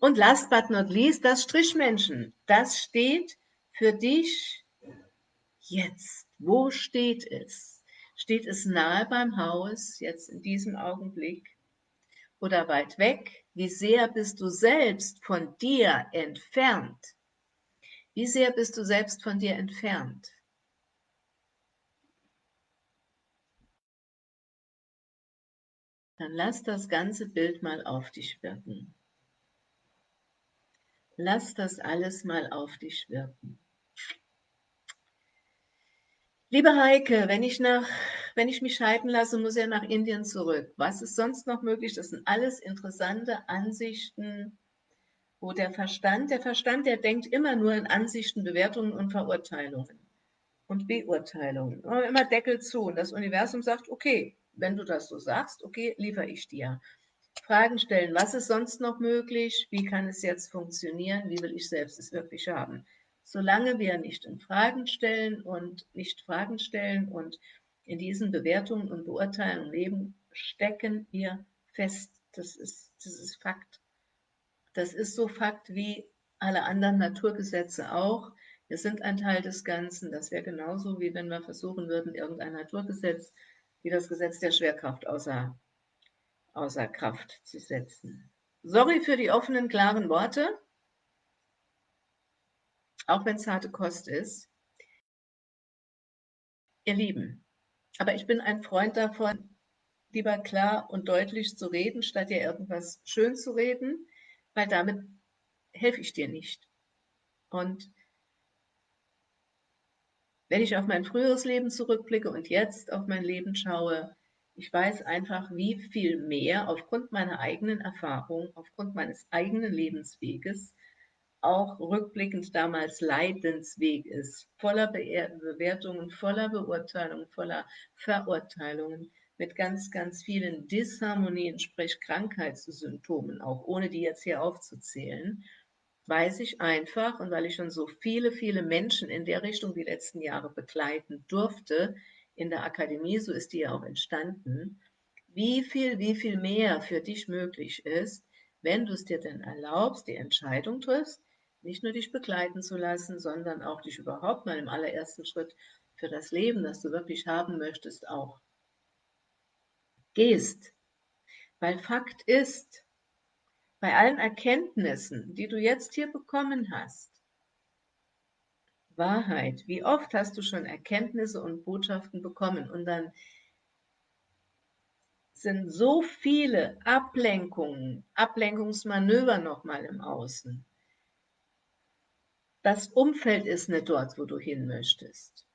Und last but not least, das Strichmännchen. Das steht für dich jetzt. Wo steht es? Steht es nahe beim Haus, jetzt in diesem Augenblick? Oder weit weg? Wie sehr bist du selbst von dir entfernt? Wie sehr bist du selbst von dir entfernt? Dann lass das ganze Bild mal auf dich wirken. Lass das alles mal auf dich wirken. Liebe Heike, wenn ich, nach, wenn ich mich scheiden lasse, muss er nach Indien zurück. Was ist sonst noch möglich? Das sind alles interessante Ansichten, wo der Verstand, der Verstand, der denkt immer nur in Ansichten, Bewertungen und Verurteilungen und Beurteilungen. Immer Deckel zu. Und das Universum sagt, okay, wenn du das so sagst, okay, liefere ich dir. Fragen stellen, was ist sonst noch möglich? Wie kann es jetzt funktionieren? Wie will ich selbst es wirklich haben? Solange wir nicht in Fragen stellen und nicht Fragen stellen und in diesen Bewertungen und Beurteilungen leben, stecken wir fest. Das ist, das ist Fakt. Das ist so Fakt wie alle anderen Naturgesetze auch. Wir sind ein Teil des Ganzen. Das wäre genauso, wie wenn wir versuchen würden, irgendein Naturgesetz wie das Gesetz der Schwerkraft außer, außer Kraft zu setzen. Sorry für die offenen, klaren Worte, auch wenn es harte Kost ist. Ihr Lieben, aber ich bin ein Freund davon, lieber klar und deutlich zu reden, statt dir irgendwas schön zu reden weil damit helfe ich dir nicht. Und wenn ich auf mein früheres Leben zurückblicke und jetzt auf mein Leben schaue, ich weiß einfach, wie viel mehr aufgrund meiner eigenen Erfahrung, aufgrund meines eigenen Lebensweges, auch rückblickend damals Leidensweg ist, voller Bewertungen, voller Beurteilungen, voller Verurteilungen, mit ganz, ganz vielen Disharmonien, sprich Krankheitssymptomen, auch ohne die jetzt hier aufzuzählen, weiß ich einfach, und weil ich schon so viele, viele Menschen in der Richtung die letzten Jahre begleiten durfte, in der Akademie, so ist die ja auch entstanden, wie viel, wie viel mehr für dich möglich ist, wenn du es dir denn erlaubst, die Entscheidung triffst, nicht nur dich begleiten zu lassen, sondern auch dich überhaupt mal im allerersten Schritt für das Leben, das du wirklich haben möchtest, auch gehst. Weil Fakt ist, bei allen Erkenntnissen, die du jetzt hier bekommen hast, Wahrheit, wie oft hast du schon Erkenntnisse und Botschaften bekommen und dann sind so viele Ablenkungen, Ablenkungsmanöver nochmal im Außen. Das Umfeld ist nicht dort, wo du hin möchtest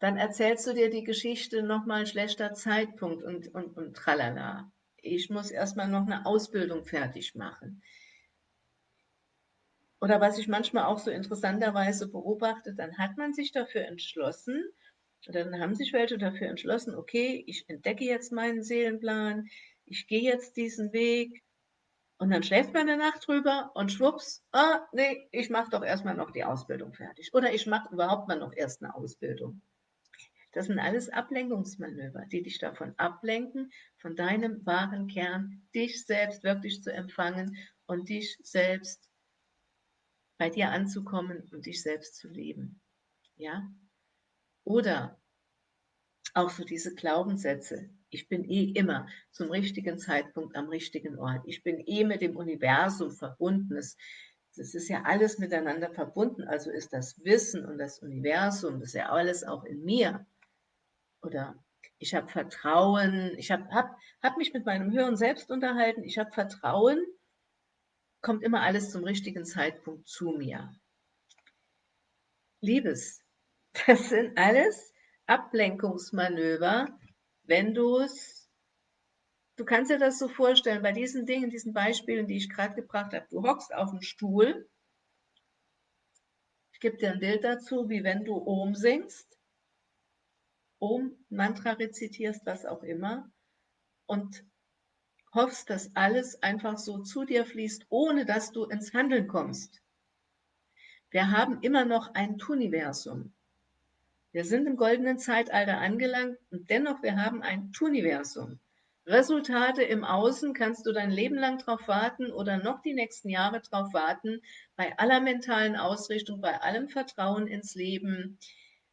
dann erzählst du dir die Geschichte nochmal schlechter Zeitpunkt und, und, und tralala. Ich muss erstmal noch eine Ausbildung fertig machen. Oder was ich manchmal auch so interessanterweise beobachte, dann hat man sich dafür entschlossen, oder dann haben sich welche dafür entschlossen, okay, ich entdecke jetzt meinen Seelenplan, ich gehe jetzt diesen Weg, und dann schläft man eine Nacht drüber und schwupps, ah, nee, ich mache doch erstmal noch die Ausbildung fertig. Oder ich mache überhaupt mal noch erst eine Ausbildung. Das sind alles Ablenkungsmanöver, die dich davon ablenken, von deinem wahren Kern, dich selbst wirklich zu empfangen und dich selbst bei dir anzukommen und dich selbst zu leben. Ja? Oder auch so diese Glaubenssätze. Ich bin eh immer zum richtigen Zeitpunkt am richtigen Ort. Ich bin eh mit dem Universum verbunden. Es, das ist ja alles miteinander verbunden. Also ist das Wissen und das Universum, das ist ja alles auch in mir oder ich habe Vertrauen, ich habe hab, hab mich mit meinem höheren Selbst unterhalten, ich habe Vertrauen, kommt immer alles zum richtigen Zeitpunkt zu mir. Liebes, das sind alles Ablenkungsmanöver, wenn du es, du kannst dir das so vorstellen, bei diesen Dingen, diesen Beispielen, die ich gerade gebracht habe, du hockst auf dem Stuhl, ich gebe dir ein Bild dazu, wie wenn du Ohm singst, Om-Mantra rezitierst, was auch immer, und hoffst, dass alles einfach so zu dir fließt, ohne dass du ins Handeln kommst. Wir haben immer noch ein Tuniversum. Wir sind im goldenen Zeitalter angelangt und dennoch, wir haben ein Tuniversum. Resultate im Außen kannst du dein Leben lang drauf warten oder noch die nächsten Jahre drauf warten, bei aller mentalen Ausrichtung, bei allem Vertrauen ins Leben,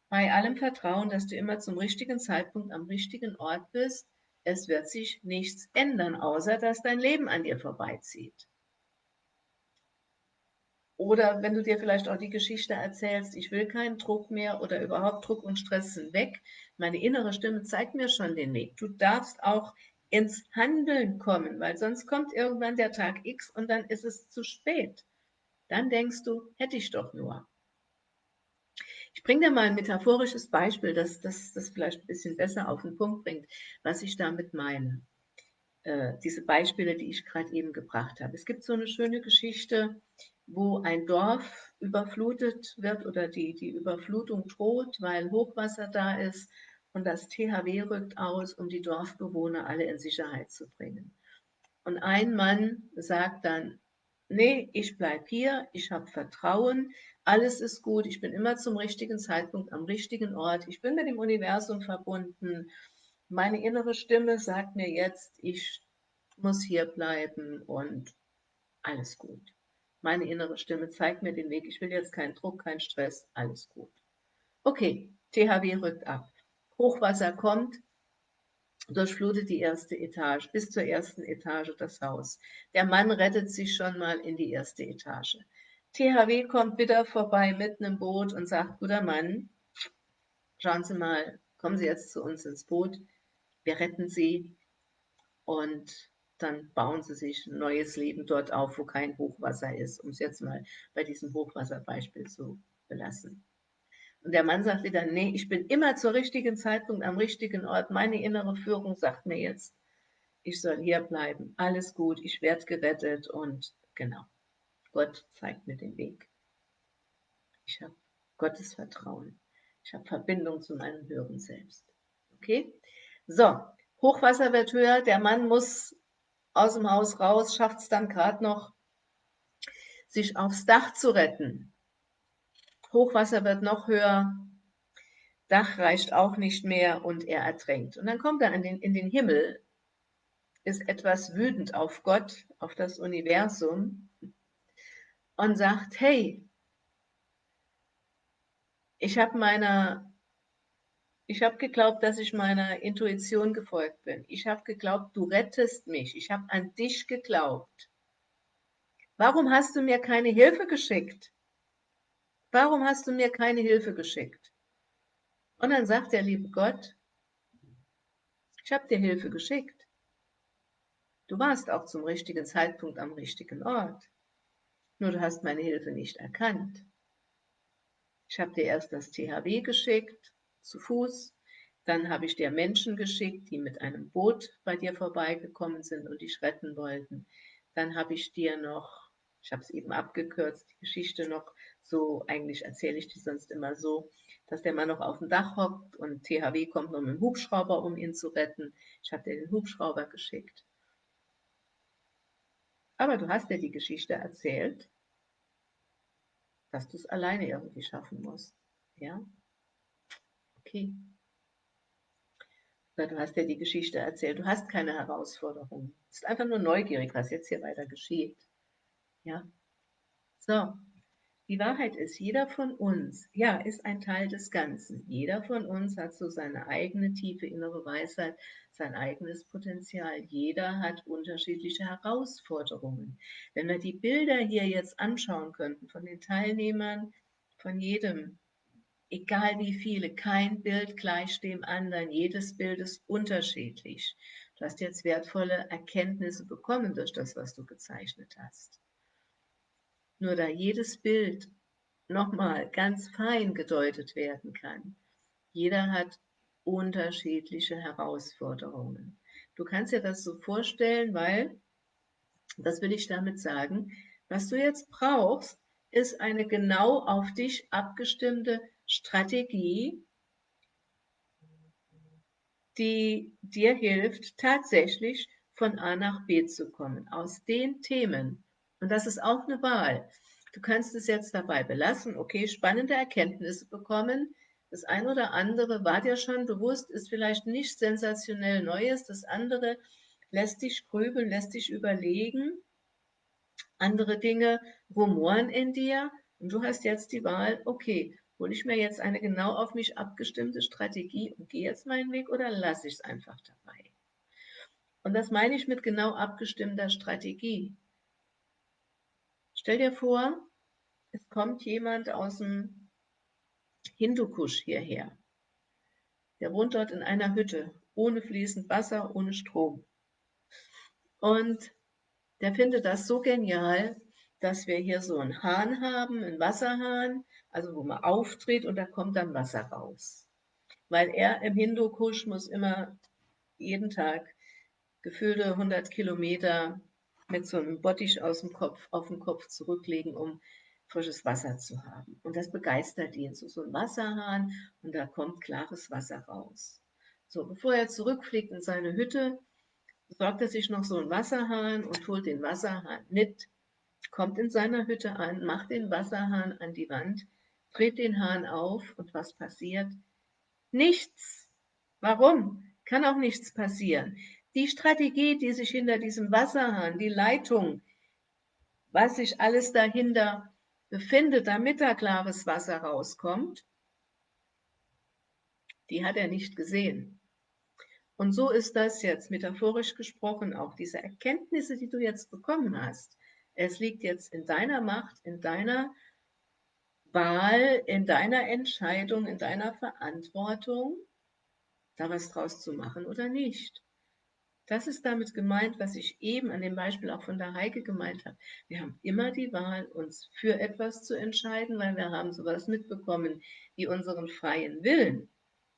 bei allem Vertrauen, dass du immer zum richtigen Zeitpunkt am richtigen Ort bist. Es wird sich nichts ändern, außer dass dein Leben an dir vorbeizieht. Oder wenn du dir vielleicht auch die Geschichte erzählst, ich will keinen Druck mehr oder überhaupt Druck und Stress sind weg. Meine innere Stimme zeigt mir schon den Weg. Du darfst auch ins Handeln kommen, weil sonst kommt irgendwann der Tag X und dann ist es zu spät. Dann denkst du, hätte ich doch nur. Ich bringe dir mal ein metaphorisches Beispiel, das das vielleicht ein bisschen besser auf den Punkt bringt, was ich damit meine. Äh, diese Beispiele, die ich gerade eben gebracht habe. Es gibt so eine schöne Geschichte wo ein Dorf überflutet wird oder die, die Überflutung droht, weil Hochwasser da ist und das THW rückt aus, um die Dorfbewohner alle in Sicherheit zu bringen. Und ein Mann sagt dann, nee, ich bleibe hier, ich habe Vertrauen, alles ist gut, ich bin immer zum richtigen Zeitpunkt am richtigen Ort, ich bin mit dem Universum verbunden, meine innere Stimme sagt mir jetzt, ich muss hier bleiben und alles gut. Meine innere Stimme zeigt mir den Weg. Ich will jetzt keinen Druck, keinen Stress. Alles gut. Okay, THW rückt ab. Hochwasser kommt, durchflutet die erste Etage, bis zur ersten Etage das Haus. Der Mann rettet sich schon mal in die erste Etage. THW kommt wieder vorbei mit einem Boot und sagt, guter Mann, schauen Sie mal, kommen Sie jetzt zu uns ins Boot, wir retten Sie und dann bauen sie sich ein neues Leben dort auf, wo kein Hochwasser ist, um es jetzt mal bei diesem Hochwasserbeispiel zu belassen. Und der Mann sagt wieder, nee, ich bin immer zur richtigen Zeitpunkt am richtigen Ort. Meine innere Führung sagt mir jetzt, ich soll hier bleiben. Alles gut, ich werde gerettet und genau, Gott zeigt mir den Weg. Ich habe Gottes Vertrauen. Ich habe Verbindung zu meinem höheren Selbst. Okay? So, Hochwasser wird höher. Der Mann muss aus dem Haus raus, schafft es dann gerade noch, sich aufs Dach zu retten. Hochwasser wird noch höher, Dach reicht auch nicht mehr und er ertränkt. Und dann kommt er in den, in den Himmel, ist etwas wütend auf Gott, auf das Universum und sagt, hey, ich habe meiner ich habe geglaubt, dass ich meiner Intuition gefolgt bin. Ich habe geglaubt, du rettest mich. Ich habe an dich geglaubt. Warum hast du mir keine Hilfe geschickt? Warum hast du mir keine Hilfe geschickt? Und dann sagt der liebe Gott, ich habe dir Hilfe geschickt. Du warst auch zum richtigen Zeitpunkt am richtigen Ort. Nur du hast meine Hilfe nicht erkannt. Ich habe dir erst das THW geschickt zu Fuß. Dann habe ich dir Menschen geschickt, die mit einem Boot bei dir vorbeigekommen sind und dich retten wollten. Dann habe ich dir noch, ich habe es eben abgekürzt, die Geschichte noch so, eigentlich erzähle ich die sonst immer so, dass der Mann noch auf dem Dach hockt und THW kommt noch mit dem Hubschrauber, um ihn zu retten. Ich habe dir den Hubschrauber geschickt. Aber du hast dir die Geschichte erzählt, dass du es alleine irgendwie schaffen musst. Ja? Okay. Du hast ja die Geschichte erzählt, du hast keine Herausforderung. Du bist einfach nur neugierig, was jetzt hier weiter geschieht. Ja. So. Die Wahrheit ist, jeder von uns, ja, ist ein Teil des Ganzen. Jeder von uns hat so seine eigene tiefe innere Weisheit, sein eigenes Potenzial. Jeder hat unterschiedliche Herausforderungen. Wenn wir die Bilder hier jetzt anschauen könnten von den Teilnehmern, von jedem, egal wie viele, kein Bild gleich dem anderen, jedes Bild ist unterschiedlich. Du hast jetzt wertvolle Erkenntnisse bekommen durch das, was du gezeichnet hast. Nur da jedes Bild nochmal ganz fein gedeutet werden kann, jeder hat unterschiedliche Herausforderungen. Du kannst dir das so vorstellen, weil, das will ich damit sagen, was du jetzt brauchst, ist eine genau auf dich abgestimmte Strategie, die dir hilft, tatsächlich von A nach B zu kommen, aus den Themen. Und das ist auch eine Wahl. Du kannst es jetzt dabei belassen, okay, spannende Erkenntnisse bekommen. Das eine oder andere war dir schon bewusst, ist vielleicht nicht sensationell Neues. Das andere lässt dich grübeln, lässt dich überlegen. Andere Dinge rumoren in dir und du hast jetzt die Wahl, okay, hole ich mir jetzt eine genau auf mich abgestimmte Strategie und gehe jetzt meinen Weg oder lasse ich es einfach dabei? Und das meine ich mit genau abgestimmter Strategie. Stell dir vor, es kommt jemand aus dem Hindukusch hierher. Der wohnt dort in einer Hütte, ohne fließend Wasser, ohne Strom. Und der findet das so genial, dass wir hier so einen Hahn haben, einen Wasserhahn, also wo man auftritt und da kommt dann Wasser raus. Weil er im Hindukusch muss immer jeden Tag gefühlte 100 Kilometer mit so einem Bottich aus dem Kopf, auf dem Kopf zurücklegen, um frisches Wasser zu haben. Und das begeistert ihn. So, so ein Wasserhahn und da kommt klares Wasser raus. So, bevor er zurückfliegt in seine Hütte, besorgt er sich noch so einen Wasserhahn und holt den Wasserhahn mit, kommt in seiner Hütte an, macht den Wasserhahn an die Wand, dreht den Hahn auf und was passiert? Nichts. Warum? Kann auch nichts passieren. Die Strategie, die sich hinter diesem Wasserhahn, die Leitung, was sich alles dahinter befindet, damit da klares Wasser rauskommt, die hat er nicht gesehen. Und so ist das jetzt metaphorisch gesprochen auch, diese Erkenntnisse, die du jetzt bekommen hast. Es liegt jetzt in deiner Macht, in deiner Wahl, in deiner Entscheidung, in deiner Verantwortung, da was draus zu machen oder nicht. Das ist damit gemeint, was ich eben an dem Beispiel auch von der Heike gemeint habe. Wir haben immer die Wahl, uns für etwas zu entscheiden, weil wir haben sowas mitbekommen wie unseren freien Willen.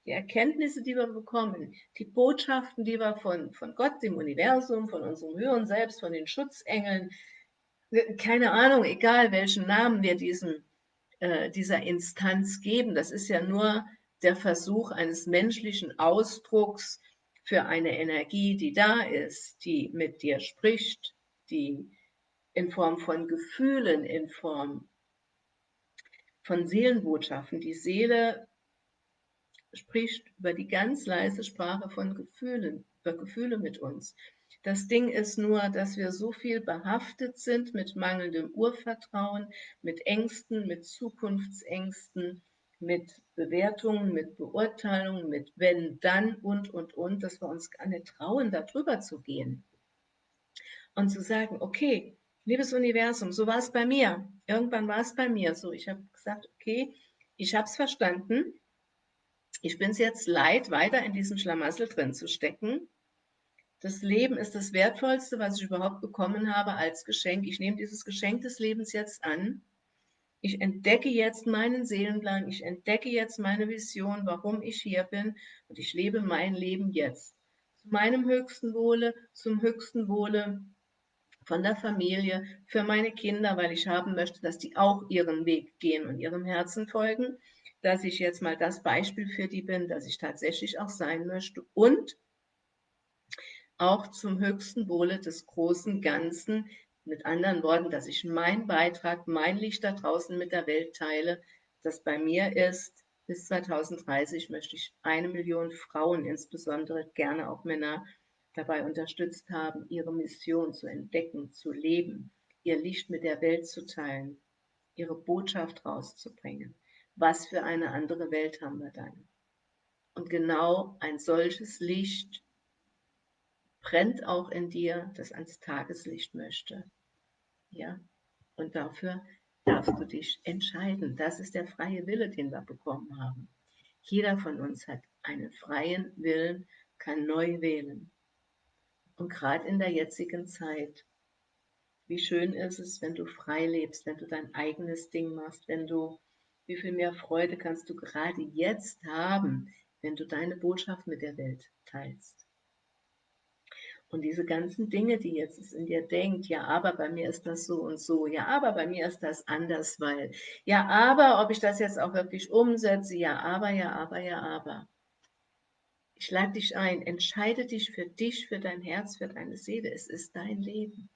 Die Erkenntnisse, die wir bekommen, die Botschaften, die wir von, von Gott, dem Universum, von unserem höheren Selbst, von den Schutzengeln, keine Ahnung, egal welchen Namen wir diesem, äh, dieser Instanz geben, das ist ja nur der Versuch eines menschlichen Ausdrucks für eine Energie, die da ist, die mit dir spricht, die in Form von Gefühlen, in Form von Seelenbotschaften. Die Seele spricht über die ganz leise Sprache von Gefühlen, über Gefühle mit uns. Das Ding ist nur, dass wir so viel behaftet sind mit mangelndem Urvertrauen, mit Ängsten, mit Zukunftsängsten, mit Bewertungen, mit Beurteilungen, mit wenn, dann und, und, und, dass wir uns gar nicht trauen, darüber zu gehen. Und zu sagen, okay, liebes Universum, so war es bei mir. Irgendwann war es bei mir so. Ich habe gesagt, okay, ich habe es verstanden. Ich bin es jetzt leid, weiter in diesem Schlamassel drin zu stecken. Das Leben ist das Wertvollste, was ich überhaupt bekommen habe als Geschenk. Ich nehme dieses Geschenk des Lebens jetzt an ich entdecke jetzt meinen Seelenplan, ich entdecke jetzt meine Vision, warum ich hier bin und ich lebe mein Leben jetzt. Zu meinem höchsten Wohle, zum höchsten Wohle von der Familie, für meine Kinder, weil ich haben möchte, dass die auch ihren Weg gehen und ihrem Herzen folgen, dass ich jetzt mal das Beispiel für die bin, dass ich tatsächlich auch sein möchte und auch zum höchsten Wohle des großen Ganzen, mit anderen Worten, dass ich meinen Beitrag, mein Licht da draußen mit der Welt teile, das bei mir ist, bis 2030 möchte ich eine Million Frauen, insbesondere gerne auch Männer, dabei unterstützt haben, ihre Mission zu entdecken, zu leben, ihr Licht mit der Welt zu teilen, ihre Botschaft rauszubringen. Was für eine andere Welt haben wir dann? Und genau ein solches Licht brennt auch in dir, das ans Tageslicht möchte. Ja, und dafür darfst du dich entscheiden. Das ist der freie Wille, den wir bekommen haben. Jeder von uns hat einen freien Willen, kann neu wählen. Und gerade in der jetzigen Zeit, wie schön ist es, wenn du frei lebst, wenn du dein eigenes Ding machst, wenn du, wie viel mehr Freude kannst du gerade jetzt haben, wenn du deine Botschaft mit der Welt teilst. Und diese ganzen Dinge, die jetzt in dir denkt, ja, aber bei mir ist das so und so, ja, aber bei mir ist das anders, weil, ja, aber ob ich das jetzt auch wirklich umsetze, ja, aber, ja, aber, ja, aber. Ich lade dich ein, entscheide dich für dich, für dein Herz, für deine Seele. Es ist dein Leben.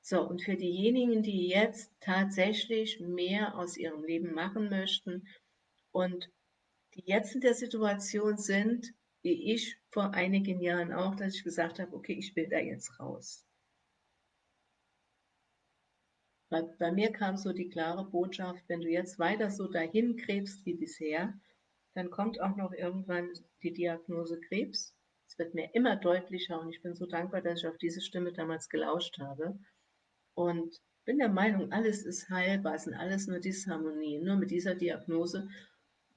So, und für diejenigen, die jetzt tatsächlich mehr aus ihrem Leben machen möchten und die jetzt in der Situation sind, wie ich vor einigen Jahren auch, dass ich gesagt habe, okay, ich will da jetzt raus. Bei, bei mir kam so die klare Botschaft, wenn du jetzt weiter so dahin krebst wie bisher, dann kommt auch noch irgendwann die Diagnose Krebs. Es wird mir immer deutlicher und ich bin so dankbar, dass ich auf diese Stimme damals gelauscht habe. Und bin der Meinung, alles ist heilbar, sind alles nur Disharmonien. Nur mit dieser Diagnose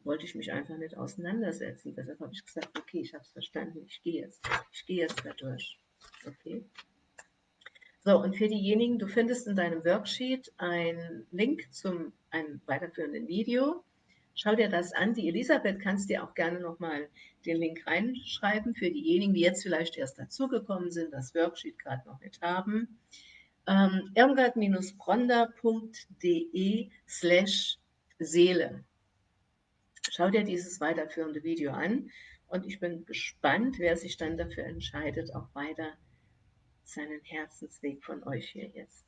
wollte ich mich einfach nicht auseinandersetzen. Deshalb habe ich gesagt, okay, ich habe es verstanden, ich gehe jetzt. Ich gehe jetzt da durch. Okay. So, und für diejenigen, du findest in deinem Worksheet einen Link zum einem weiterführenden Video. Schau dir das an. Die Elisabeth kannst dir auch gerne nochmal den Link reinschreiben für diejenigen, die jetzt vielleicht erst dazugekommen sind, das Worksheet gerade noch nicht haben ähm, irmgard-bronder.de slash Seele. Schau dir dieses weiterführende Video an und ich bin gespannt, wer sich dann dafür entscheidet, auch weiter seinen Herzensweg von euch hier jetzt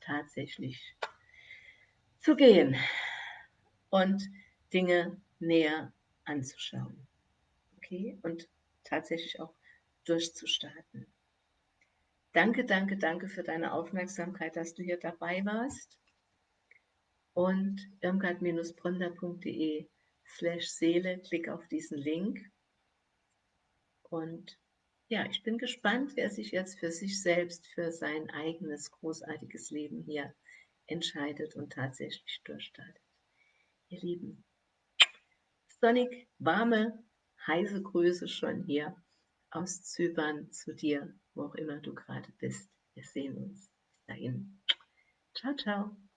tatsächlich zu gehen und Dinge näher anzuschauen. Okay? Und tatsächlich auch durchzustarten. Danke, danke, danke für deine Aufmerksamkeit, dass du hier dabei warst. Und irmgard-bronder.de slash Seele, klick auf diesen Link. Und ja, ich bin gespannt, wer sich jetzt für sich selbst, für sein eigenes großartiges Leben hier entscheidet und tatsächlich durchstartet. Ihr Lieben, sonnig, warme, heiße Grüße schon hier aus Zypern zu dir, wo auch immer du gerade bist. Wir sehen uns. Bis dahin. Ciao, ciao.